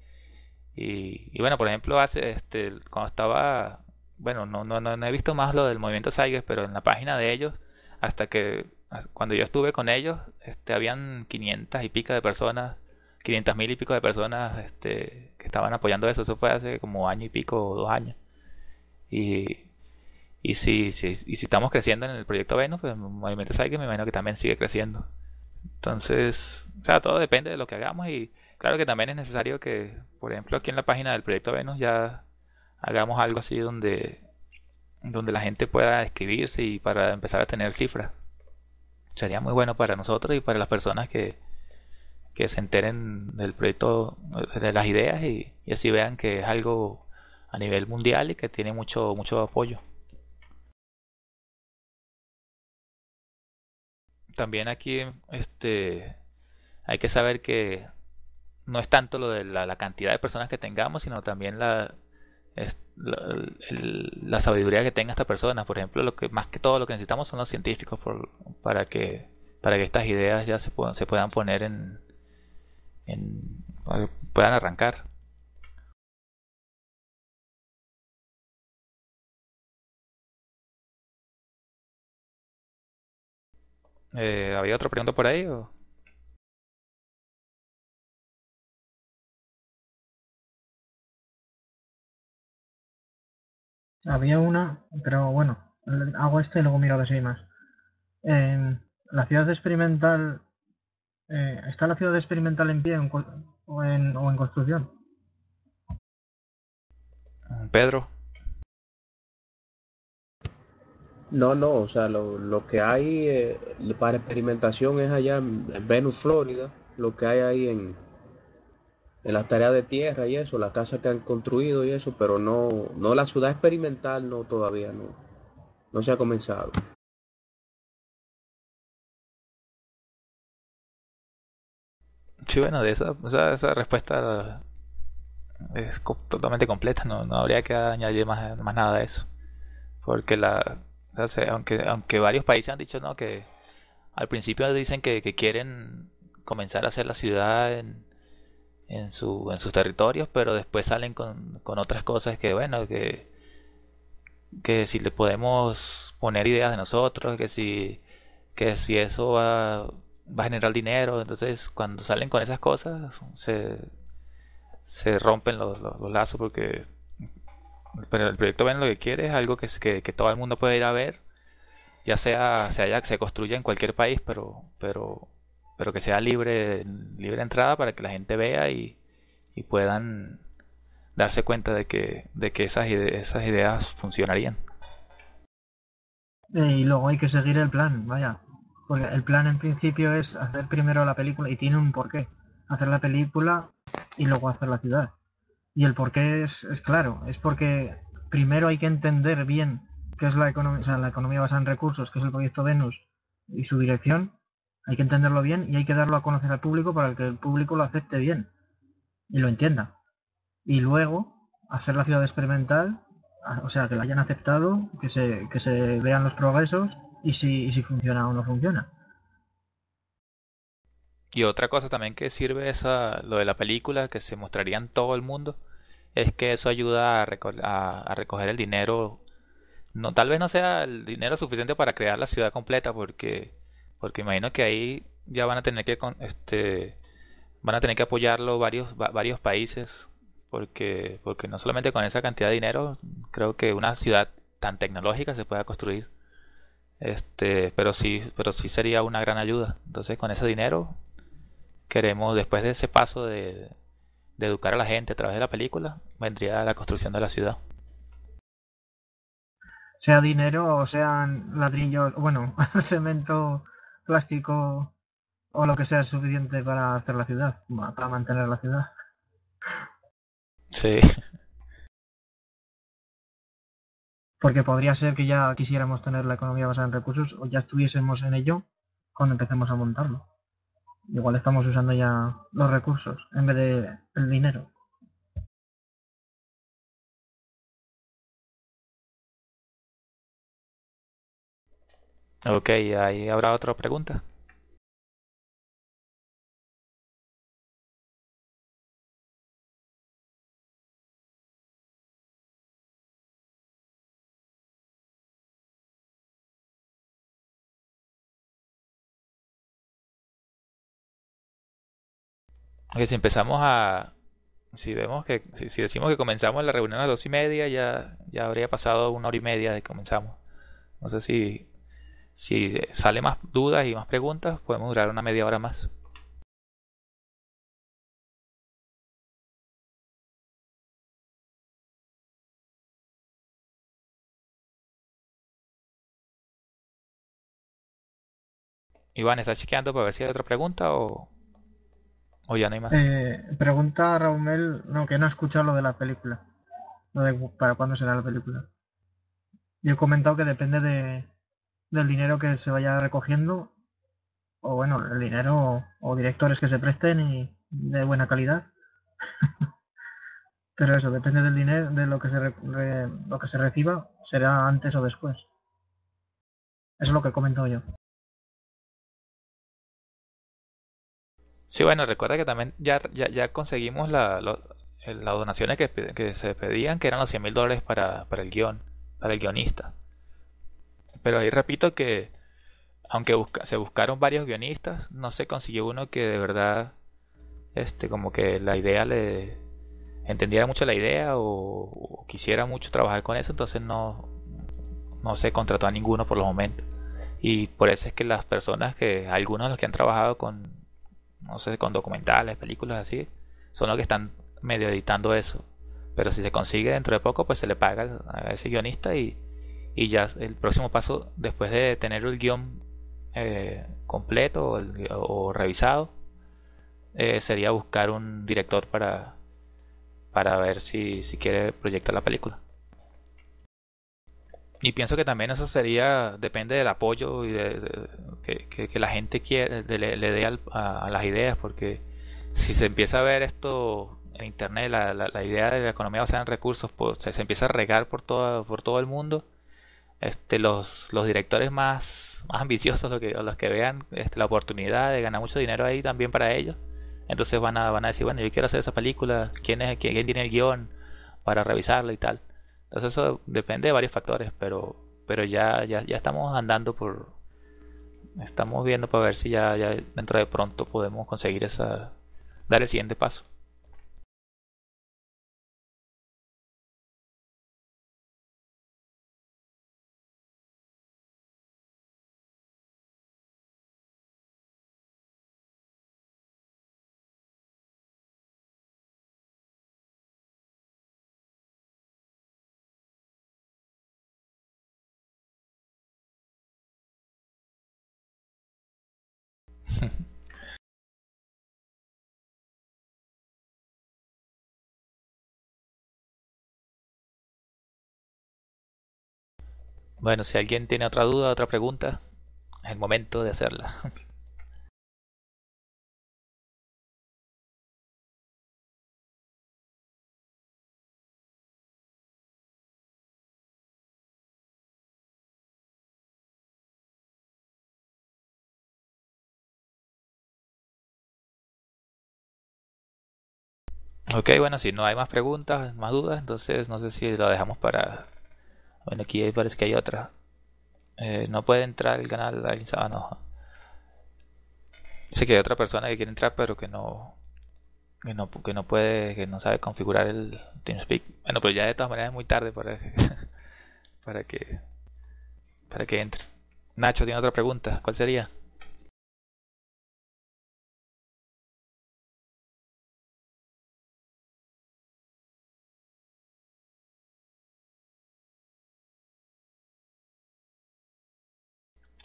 y, bueno, por ejemplo, hace este cuando estaba bueno, no, no, no, he visto más lo del movimiento Saiges, pero en la página de ellos, hasta que cuando yo estuve con ellos, este, habían 500 y pico de personas, 500 mil y pico de personas este, que estaban apoyando eso. Eso fue hace como año y pico o dos años. Y, y si, si, y si estamos creciendo en el proyecto Venus, pues el movimiento Saiges me imagino que también sigue creciendo. Entonces, o sea, todo depende de lo que hagamos y claro que también es necesario que, por ejemplo, aquí en la página del proyecto Venus ya hagamos algo así donde, donde la gente pueda escribirse y para empezar a tener cifras. Sería muy bueno para nosotros y para las personas que, que se enteren del proyecto, de las ideas y, y así vean que es algo a nivel mundial y que tiene mucho, mucho apoyo. También aquí este, hay que saber que no es tanto lo de la cantidad de personas que tengamos, sino también la, es la, sabiduría que tenga esta persona. Por ejemplo, lo que más que todo lo que necesitamos son los científicos para que para que estas ideas ya se puedan se puedan poner en, en puedan arrancar. Eh, ¿Había otra pregunta por ahí? O? Había una, pero bueno, hago esto y luego miro a ver si hay más. En la ciudad experimental, eh, ¿está la ciudad experimental en pie o, en, o en construcción? Pedro. No, no, o sea, lo, lo que hay eh, para experimentación es allá en Venus, Florida, lo que hay ahí en, en las tareas de tierra y eso, la casa que han construido y eso, pero no, no la ciudad experimental no todavía no, no se ha comenzado. Sí, bueno, de esa, esa, respuesta es totalmente completa, no, no habría que añadir más, más nada de eso. Porque la, aunque, aunque varios países han dicho no que al principio dicen que, que quieren comenzar a hacer la ciudad en, en, su, en sus territorios, pero después salen con, con otras cosas que, bueno, que, que si le podemos poner ideas de nosotros, que si, que si eso va, va a generar dinero, entonces cuando salen con esas cosas se, se rompen los, los, lazos porque pero el proyecto ven lo que quiere es algo que, que, que todo el mundo puede ir a ver ya sea se haya se construya en cualquier país pero pero pero que sea libre, libre entrada para que la gente vea y, y puedan darse cuenta de que, de que esas, esas ideas funcionarían. Y luego hay que seguir el plan, vaya. Porque el plan en principio es hacer primero la película y tiene un porqué. Hacer la película y luego hacer la ciudad. Y el porqué es, es claro, es porque primero hay que entender bien qué es la economía, o sea, la economía basada en recursos, qué es el proyecto Venus y su dirección, hay que entenderlo bien y hay que darlo a conocer al público para que el público lo acepte bien y lo entienda. Y luego hacer la ciudad experimental, o sea, que la hayan aceptado, que se, que se vean los progresos y si, y si funciona o no funciona. Y otra cosa también que sirve es lo de la película, que se mostraría en todo el mundo, es que eso ayuda a, a recoger el dinero. No, tal vez no sea el dinero suficiente para crear la ciudad completa, porque porque imagino que ahí ya van a tener que este van a tener que apoyarlo varios varios países porque porque no solamente con esa cantidad de dinero creo que una ciudad tan tecnológica se pueda construir. Este pero sí pero sí sería una gran ayuda. Entonces con ese dinero queremos después de ese paso de, de educar a la gente a través de la película vendría la construcción de la ciudad. Sea dinero o sean ladrillos bueno cemento plástico o lo que sea suficiente para hacer la ciudad, para mantener la ciudad. Sí. porque podría ser que ya quisiéramos tener la economía basada en recursos o ya estuviésemos en ello cuando empecemos a montarlo. Igual estamos usando ya los recursos en vez de el dinero. Ok, ahí habrá otra pregunta. Ok, si empezamos a... Si vemos que... Si, si decimos que comenzamos la reunión a las dos y media, ya, ya habría pasado una hora y media de que comenzamos. No sé si... Si sale más dudas y más preguntas, podemos durar una media hora más. Iván, ¿estás chequeando para ver si hay otra pregunta o, o ya no hay más? Eh, pregunta a Raumel, no, que no ha escuchado lo de la película. Lo de para cuándo será la película. Yo he comentado que depende de, del dinero que se vaya recogiendo, o bueno, el dinero o, directores que se presten y de buena calidad. Pero eso, depende del dinero, de lo que se re- lo que se reciba, será antes o después. Eso es lo que he comentado yo. Sí, bueno, recuerda que también ya, ya, ya conseguimos la, las donaciones que, que se pedían, que eran los 100 mil dólares para, para el guion, para el guionista. Pero ahí repito que, aunque busca- se buscaron varios guionistas, no se consiguió uno que de verdad, este, como que la idea le entendiera mucho la idea o, quisiera mucho trabajar con eso, entonces no, no se contrató a ninguno por los momentos. Y por eso es que las personas que, algunos de los que han trabajado con, no sé, con documentales, películas así, son los que están medio editando eso. Pero si se consigue dentro de poco, pues se le paga a ese guionista y, y ya el próximo paso, después de tener el guion eh, completo o, revisado, eh, sería buscar un director para, para ver si, si quiere proyectar la película. Y pienso que también eso sería, depende del apoyo y de, que, que- la gente quiere, le, le dé a, las ideas, porque si se empieza a ver esto en internet, la, la- la idea de la economía basada en recursos, pues, se, se empieza a regar por todo, por todo el mundo, este, los, los directores más, más ambiciosos, los que, los que vean este, la oportunidad de ganar mucho dinero ahí también para ellos, entonces van a, van a decir, bueno, yo quiero hacer esa película, ¿quién es, quién, tiene el guion para revisarla y tal? Entonces eso depende de varios factores, pero, pero ya, ya, ya estamos andando por, estamos viendo para ver si ya, ya dentro de pronto podemos conseguir esa, dar el siguiente paso. Bueno, si alguien tiene otra duda, otra pregunta, es el momento de hacerla. Ok, bueno, si no hay más preguntas, más dudas, entonces no sé si lo dejamos para... Bueno, aquí parece que hay otra. Eh, no puede entrar el canal alguien sabe, no. Que hay otra persona que quiere entrar pero que no, que no, que no puede, que no sabe configurar el TeamSpeak. Bueno, pero ya de todas maneras es muy tarde para, para que para que entre. Nacho tiene otra pregunta, ¿cuál sería?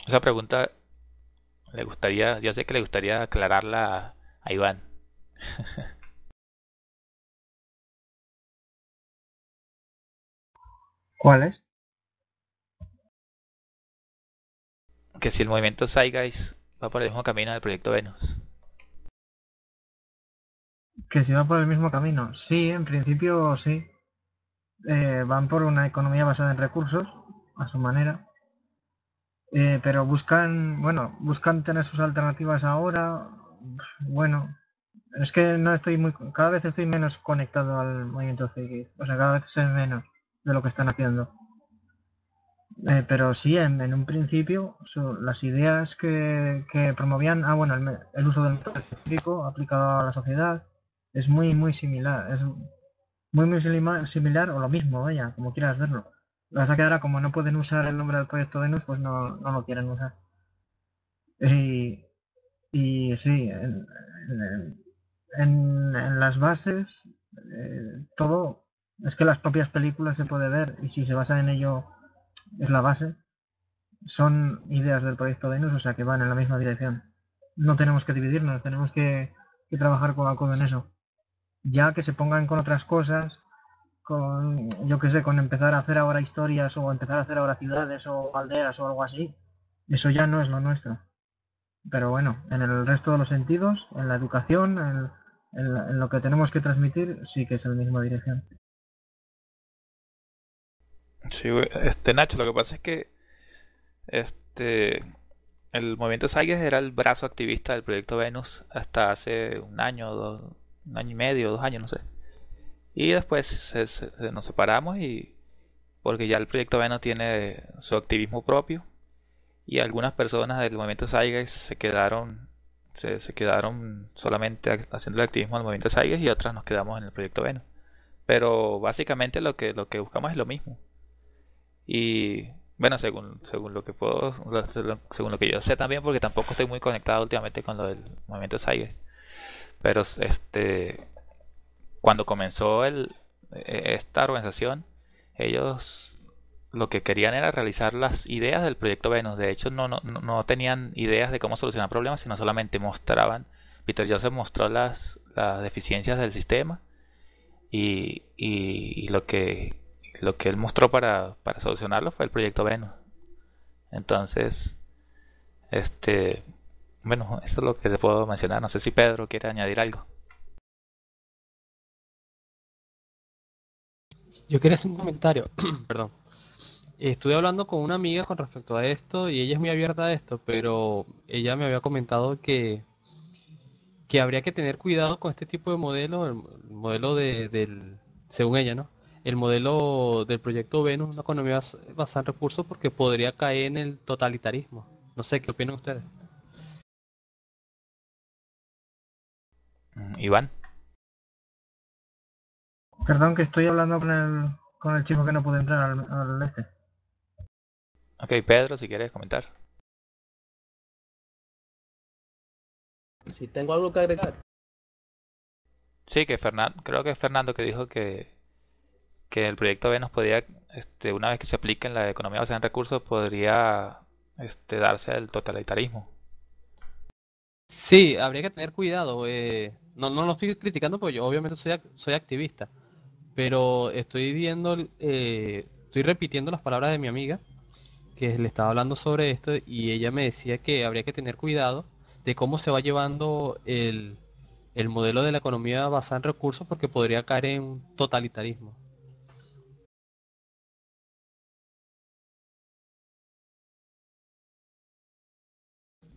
Esa pregunta le gustaría, ya sé que le gustaría aclararla a Iván. ¿Cuál es? Que si el movimiento Zeitgeist va por el mismo camino del proyecto Venus. Que si va por el mismo camino. Sí, en principio sí. Eh, van por una economía basada en recursos, a su manera. Eh, pero buscan, bueno, buscan tener sus alternativas ahora. Bueno, es que no estoy muy, cada vez estoy menos conectado al movimiento Zeitgeist. O sea, cada vez sé menos de lo que están haciendo. Eh, pero sí, en, un principio, las ideas que, que promovían, ah, bueno, el, el uso del método científico aplicado a la sociedad es muy, muy similar. Es muy, muy similar o lo mismo, vaya, como quieras verlo. Lo que ahora, como no pueden usar el nombre del proyecto Venus, pues no, no lo quieren usar. Y, y sí, en, en- las bases, eh, todo, es que las propias películas se puede ver y si se basa en ello es la base, son ideas del proyecto Venus, o sea que van en la misma dirección. No tenemos que dividirnos, tenemos que, que trabajar codo a codo en eso. Ya que se pongan con otras cosas, con, yo qué sé, con empezar a hacer ahora historias o empezar a hacer ahora ciudades o aldeas o algo así, eso ya no es lo nuestro. Pero bueno, en el resto de los sentidos, en la educación, en, en lo que tenemos que transmitir, sí que es en la misma dirección. Sí, este Nacho, lo que pasa es que este el movimiento Zeitgeist era el brazo activista del proyecto Venus hasta hace un año, dos, un año y medio, dos años, no sé. Y después se- nos separamos y porque ya el proyecto Venus tiene su activismo propio y algunas personas del movimiento Zeitgeist se quedaron se, se quedaron solamente ha- haciendo el activismo del movimiento Zeitgeist y otras nos quedamos en el proyecto Venus. Pero básicamente lo que lo que buscamos es lo mismo. Y bueno, según, según lo que puedo, según lo que yo sé también, porque tampoco estoy muy conectado últimamente con lo del movimiento Zeitgeist. Pero este, cuando comenzó el, eh, esta organización, ellos lo que querían era realizar las ideas del proyecto Venus. De hecho, no, tenían ideas de cómo solucionar problemas, sino solamente mostraban. Peter Joseph mostró las, deficiencias del sistema y, lo que él mostró para, para solucionarlo fue el proyecto Venus. Entonces, este, bueno, eso es lo que te puedo mencionar. No sé si Pedro quiere añadir algo. Yo quería hacer un comentario, perdón. Estuve hablando con una amiga con respecto a esto y ella es muy abierta a esto, pero ella me había comentado que, que habría que tener cuidado con este tipo de modelo, el, el modelo de, del, según ella, ¿no? El modelo del proyecto Venus, una economía bas- basada en recursos, porque podría caer en el totalitarismo. No sé, ¿qué opinan ustedes? Mm, Iván. Perdón que estoy hablando con el, con el chico que no puede entrar al, al este. Ok, Pedro, si quieres comentar. Si tengo algo que agregar. Sí, que Fernando, creo que es Fernando que dijo que, que el proyecto Venus podría, este, una vez que se aplique en la economía basada en recursos, podría este, darse el totalitarismo. Sí, habría que tener cuidado. eh, no, no lo estoy criticando porque yo obviamente soy, ac- soy activista, pero estoy viendo, eh, estoy repitiendo las palabras de mi amiga que le estaba hablando sobre esto y ella me decía que habría que tener cuidado de cómo se va llevando el, el modelo de la economía basada en recursos porque podría caer en totalitarismo.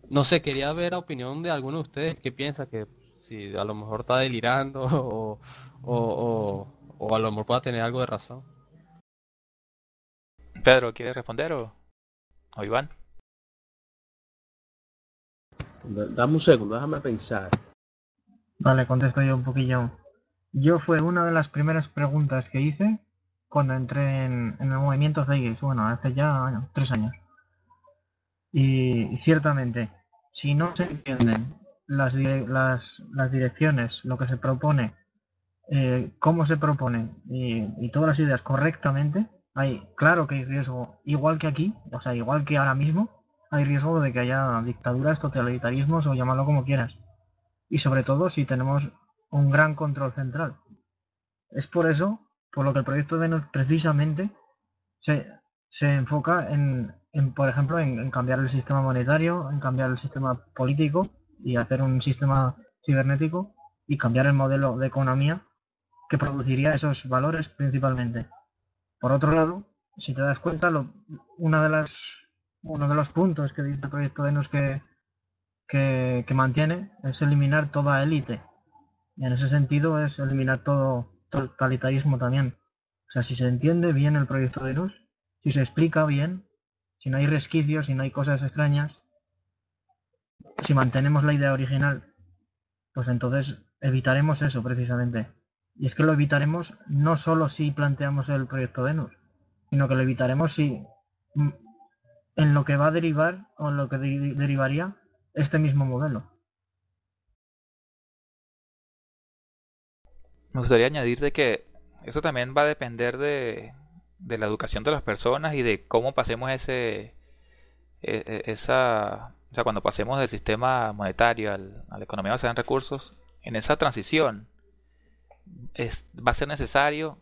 No sé, quería ver la opinión de alguno de ustedes que piensa que si a lo mejor está delirando o, o, o a lo mejor pueda tener algo de razón. Pedro, ¿quieres responder o, o Iván? Dame un segundo, déjame pensar. Vale, contesto yo un poquillo. Yo fue una de las primeras preguntas que hice cuando entré en, en el movimiento Zeitgeist, bueno, hace ya bueno, tres años. Y, ciertamente, si no se entienden las, las, las direcciones, lo que se propone, eh, cómo se propone y, todas las ideas correctamente, hay, claro que hay riesgo, igual que aquí, o sea, igual que ahora mismo, hay riesgo de que haya dictaduras, totalitarismos o llamarlo como quieras. Y sobre todo si tenemos un gran control central. Es por eso, por lo que el proyecto Venus precisamente se, se enfoca en, en, por ejemplo, en, cambiar el sistema monetario, en cambiar el sistema político y hacer un sistema cibernético y cambiar el modelo de economía que produciría esos valores principalmente. Por otro lado, si te das cuenta, lo, una de las, uno de los puntos que dice el proyecto de que, que, mantiene es eliminar toda élite. Y en ese sentido es eliminar todo totalitarismo también. O sea, si se entiende bien el proyecto de luz, si se explica bien, si no hay resquicios, si no hay cosas extrañas, si mantenemos la idea original, pues entonces evitaremos eso precisamente. Y es que lo evitaremos no solo si planteamos el proyecto Venus, sino que lo evitaremos si mm, en lo que va a derivar o en lo que derivaría este mismo modelo. Me gustaría añadir de que eso también va a depender de, de la educación de las personas y de cómo pasemos ese e, e, esa cuando pasemos del sistema monetario al, a la economía basada en recursos en esa transición es, va a ser necesario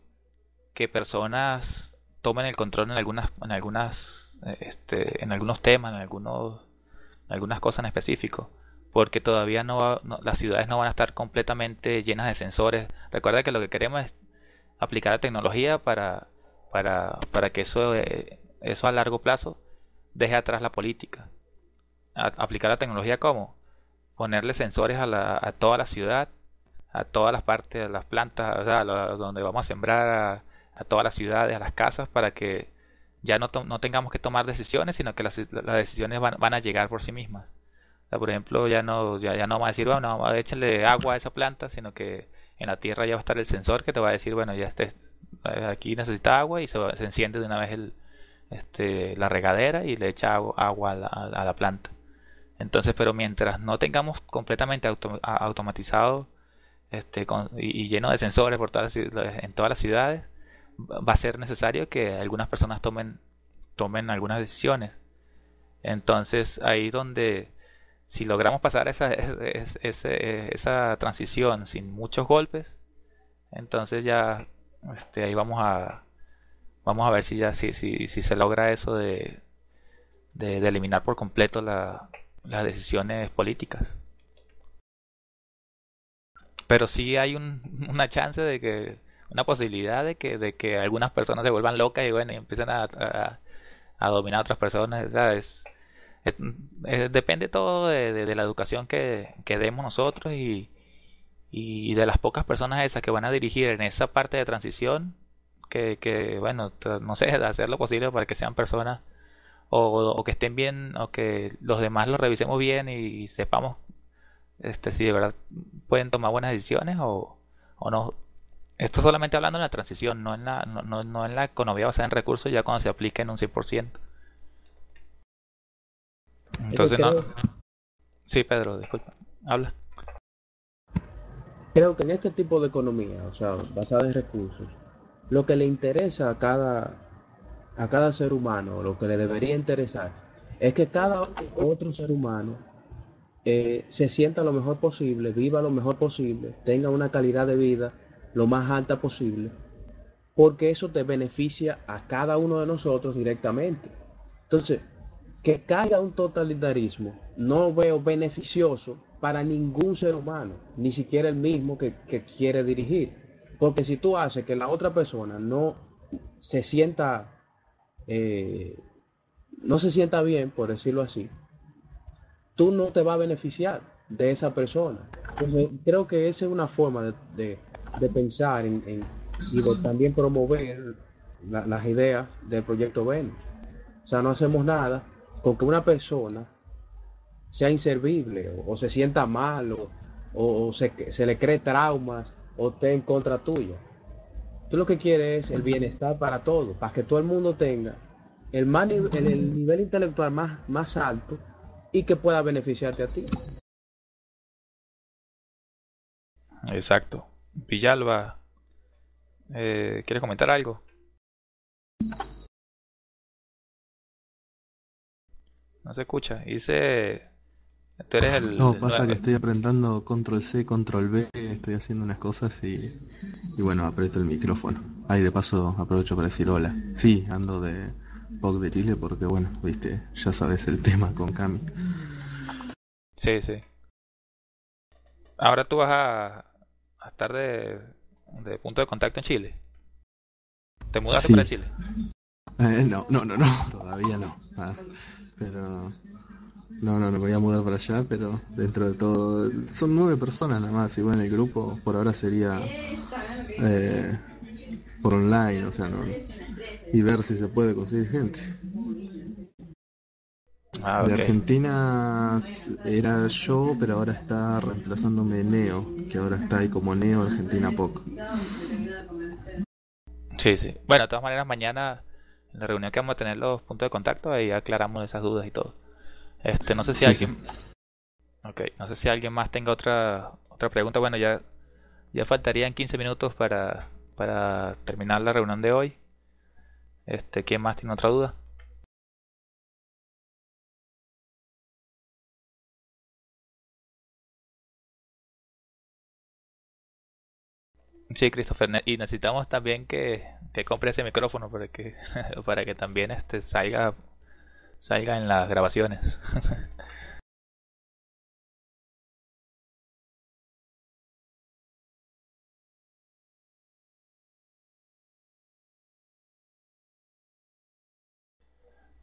que personas tomen el control en algunas en algunas este, en algunos temas en algunos en algunas cosas en específico porque todavía no, no, las ciudades no van a estar completamente llenas de sensores recuerda que lo que queremos es aplicar la tecnología para, para, para que eso, eh, eso a largo plazo deje atrás la política. aplicar la tecnología como ponerle sensores a, la, a toda la ciudad, a todas las partes, a las plantas, donde vamos a sembrar, a, todas las ciudades, a las casas, para que ya no, no tengamos que tomar decisiones, sino que las, las decisiones van, van, a llegar por sí mismas. por ejemplo, ya no, ya, ya no vamos a decir, bueno, échenle agua a esa planta, sino que en la tierra ya va a estar el sensor que te va a decir, bueno, ya este, aquí necesita agua y se, enciende de una vez el, este, la regadera y le echa agua, a, la, planta. Entonces, pero mientras no tengamos completamente automatizado este, y, lleno de sensores por todas en todas las ciudades, va a ser necesario que algunas personas tomen, tomen algunas decisiones. Entonces, ahí donde si logramos pasar esa, esa, transición sin muchos golpes, entonces ya este, ahí vamos a vamos a ver si ya si, si, si se logra eso de, de, eliminar por completo las decisiones políticas. Pero sí hay una chance de que, una posibilidad de que, de que algunas personas se vuelvan locas y bueno, y empiecen a, a, dominar a otras personas. ¿sabes? Eh, depende todo de, la educación que, demos nosotros y, y, de las pocas personas esas que van a dirigir en esa parte de transición que, que bueno, no sé, hacer lo posible para que sean personas o, que estén bien o que los demás lo revisemos bien y, sepamos este si de verdad pueden tomar buenas decisiones o, o no. Esto solamente hablando en la transición, no en la, no, no, no en la economía basada en recursos ya cuando se aplique en un 100%. Entonces no. Sí, Pedro, disculpa. Habla. Creo que en este tipo de economía, o sea, basada en recursos, lo que le interesa a cada, a cada ser humano, lo que le debería interesar, es que cada otro ser humano eh, se sienta lo mejor posible, viva lo mejor posible, tenga una calidad de vida lo más alta posible, porque eso te beneficia a cada uno de nosotros directamente. Entonces, que caiga un totalitarismo no veo beneficioso para ningún ser humano, ni siquiera el mismo que, quiere dirigir. Porque si tú haces que la otra persona no se sienta, eh, no se sienta bien, por decirlo así, tú no te vas a beneficiar de esa persona. creo que esa es una forma de, pensar en, y de también promover las ideas del proyecto Venus. O sea, no hacemos nada con que una persona sea inservible o, se sienta mal o, se, se, le cree traumas o esté en contra tuya. Tú lo que quieres es el bienestar para todos, para que todo el mundo tenga el, el nivel intelectual más, más alto y que pueda beneficiarte a ti. Exacto. Villalba, eh, ¿quiere comentar algo? No se escucha. Dice. Tú eres el. No, pasa que estoy apretando control C, control B, estoy haciendo unas cosas y. Y bueno, aprieto el micrófono. Ahí de paso aprovecho para decir hola. Sí, ando de, POC de Chile porque, bueno, viste, ya sabes el tema con Cami. Sí, sí. Ahora tú vas a, a estar de, de punto de contacto en Chile. ¿Te mudaste Sí. para Chile? Eh, no, no, no, no, todavía no. Ah, pero no, no, no voy a mudar para allá, pero dentro de todo son nueve personas nada más. Y bueno, el grupo por ahora sería eh, por online, o sea, no, y ver si se puede conseguir gente. Ah, De. Argentina era yo, pero ahora está reemplazándome Neo, que ahora está ahí como Neo Argentina POC. Sí, sí. Bueno, de todas maneras, mañana en la reunión que vamos a tener los puntos de contacto, ahí aclaramos esas dudas y todo. Este, no sé si Sí, sí. alguien... Ok, no sé si alguien más tenga otra otra pregunta. Bueno, ya ya faltarían 15 minutos para para terminar la reunión de hoy. Este, ¿quién más tiene otra duda? Sí, Christopher, y necesitamos también que, que compre ese micrófono para que para que también este salga salga en las grabaciones.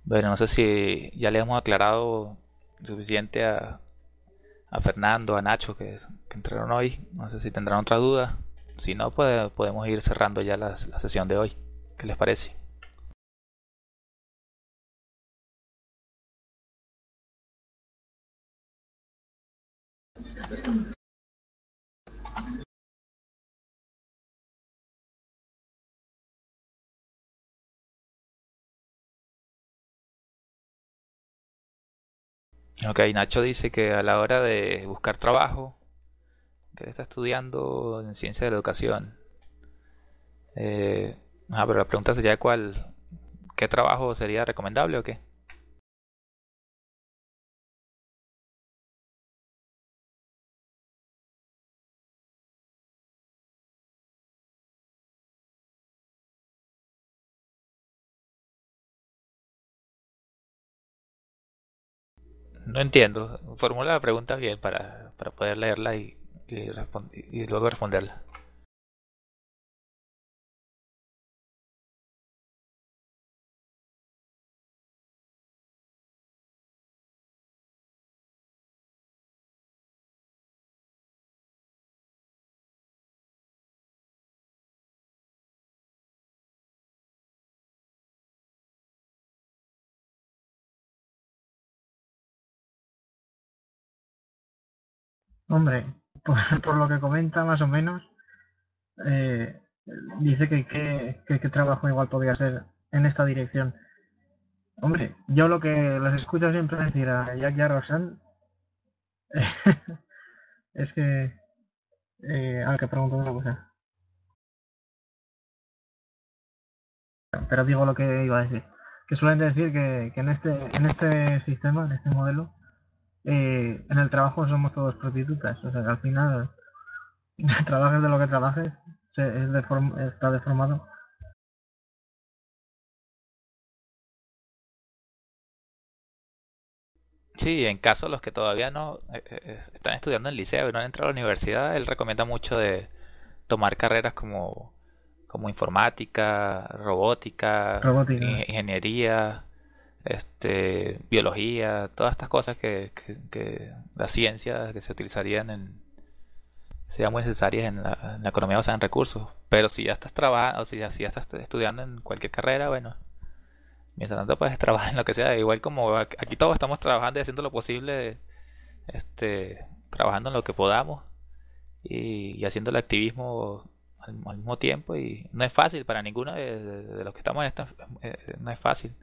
Bueno, no sé si ya le hemos aclarado suficiente a, a Fernando, a Nacho que, que entraron hoy. No sé si tendrán otra duda. Si no, pues podemos ir cerrando ya la, la sesión de hoy. ¿Qué les parece? Ok, Nacho dice que a la hora de buscar trabajo, que él está estudiando en ciencia de la educación. Eh, ah, pero la pregunta sería cuál, ¿qué trabajo sería recomendable o qué? No entiendo. Formula la pregunta bien para, para poder leerla y, y, y luego responderla. Hombre, por, por lo que comenta más o menos, eh, dice que qué que, qué trabajo igual podría ser en esta dirección. Hombre, yo lo que les escucho siempre decir a Jack Roxanne es que... Eh, a ver, que pregunto una cosa. Pero digo lo que iba a decir. Que suelen decir que, que en este en este sistema, en este modelo, eh, en el trabajo somos todos prostitutas. O sea, que al final, trabajes de lo que trabajes, se, es deform- está deformado. Sí, en caso de los que todavía no eh, eh, están estudiando en el liceo y no han entrado a la universidad, él recomienda mucho de tomar carreras como, como informática, robótica, Robótica. in- ingeniería, este, biología, todas estas cosas que, que, que las ciencias que se utilizarían en, sean muy necesarias en la, en la economía basada en recursos. Pero si ya estás trabajando, o si ya, si ya estás estudiando en cualquier carrera, bueno, mientras tanto puedes trabajar en lo que sea. Igual como aquí todos estamos trabajando y haciendo lo posible, este, trabajando en lo que podamos y, haciendo el activismo al, mismo tiempo. Y no es fácil para ninguno de los que estamos en esta, eh, no es fácil.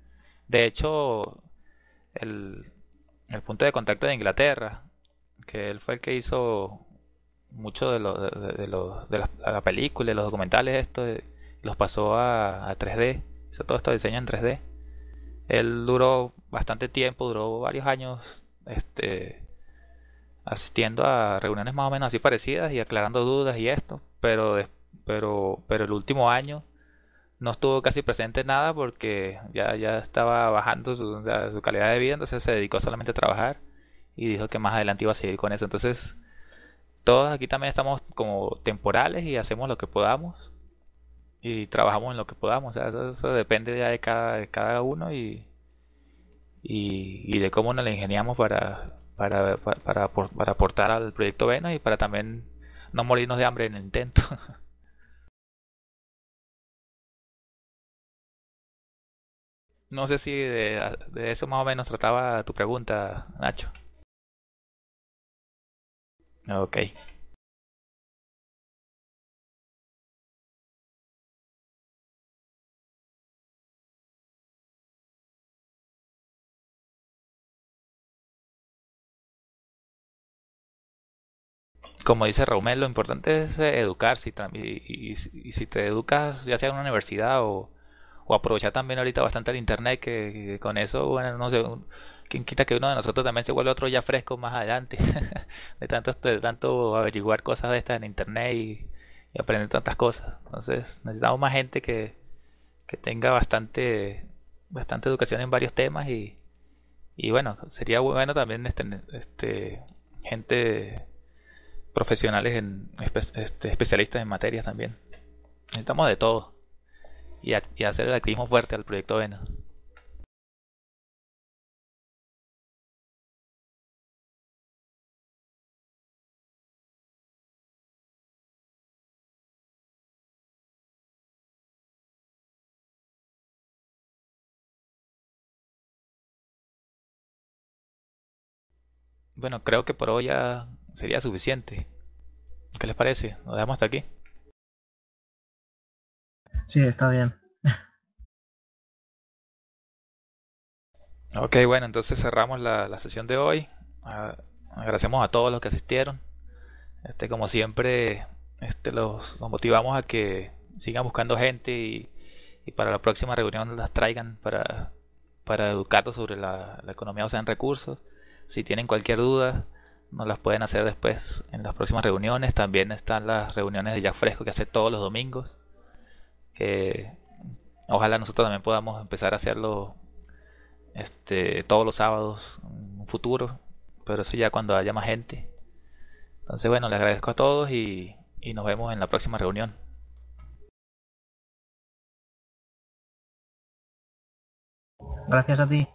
De hecho, el, el punto de contacto de Inglaterra, que él fue el que hizo mucho de, lo, de, de- lo- de la, la película, los documentales, esto, los pasó a, a 3D, hizo todo esto diseño en 3D. Él duró bastante tiempo, duró varios años, este, asistiendo a reuniones más o menos así parecidas y aclarando dudas y esto, pero, pero, pero el último año no estuvo casi presente en nada porque ya, ya estaba bajando su, su calidad de vida, entonces se dedicó solamente a trabajar y dijo que más adelante iba a seguir con eso. Entonces, todos aquí también estamos como temporales y hacemos lo que podamos y trabajamos en lo que podamos. eso, depende ya de cada, de cada uno y, y, de cómo nos la ingeniamos para, para, para, para, aportar al proyecto Vena y para también no morirnos de hambre en el intento. No sé si de, eso más o menos trataba tu pregunta, Nacho. Ok. como dice Raumel, lo importante es eh, educarse y, y, si te educas, ya sea en una universidad o, aprovechar también ahorita bastante el internet, que, con eso, bueno, no sé, quien quita que uno de nosotros también se vuelve otro ya fresco más adelante, de tanto, de tanto averiguar cosas de estas en internet y, aprender tantas cosas. Entonces, necesitamos más gente que, que tenga bastante, bastante educación en varios temas y, y bueno, sería bueno también este, este gente profesionales en este, especialistas en materias también. Necesitamos de todo y, hacer el activismo fuerte al proyecto Vena. Bueno, creo que por hoy ya sería suficiente. ¿Qué les parece? Nos dejamos hasta aquí. Sí, está bien. Ok, bueno, entonces cerramos la, sesión de hoy. Agradecemos a todos los que asistieron. Este, como siempre, este, los, motivamos a que sigan buscando gente y, para la próxima reunión las traigan para, para educarlos sobre la, la economía o en recursos. Si tienen cualquier duda, nos las pueden hacer después en las próximas reuniones. También están las reuniones de Ya Fresco que hace todos los domingos. Que ojalá nosotros también podamos empezar a hacerlo este, todos los sábados en un futuro. Pero eso ya cuando haya más gente. Entonces bueno, les agradezco a todos y, y nos vemos en la próxima reunión. Gracias a ti.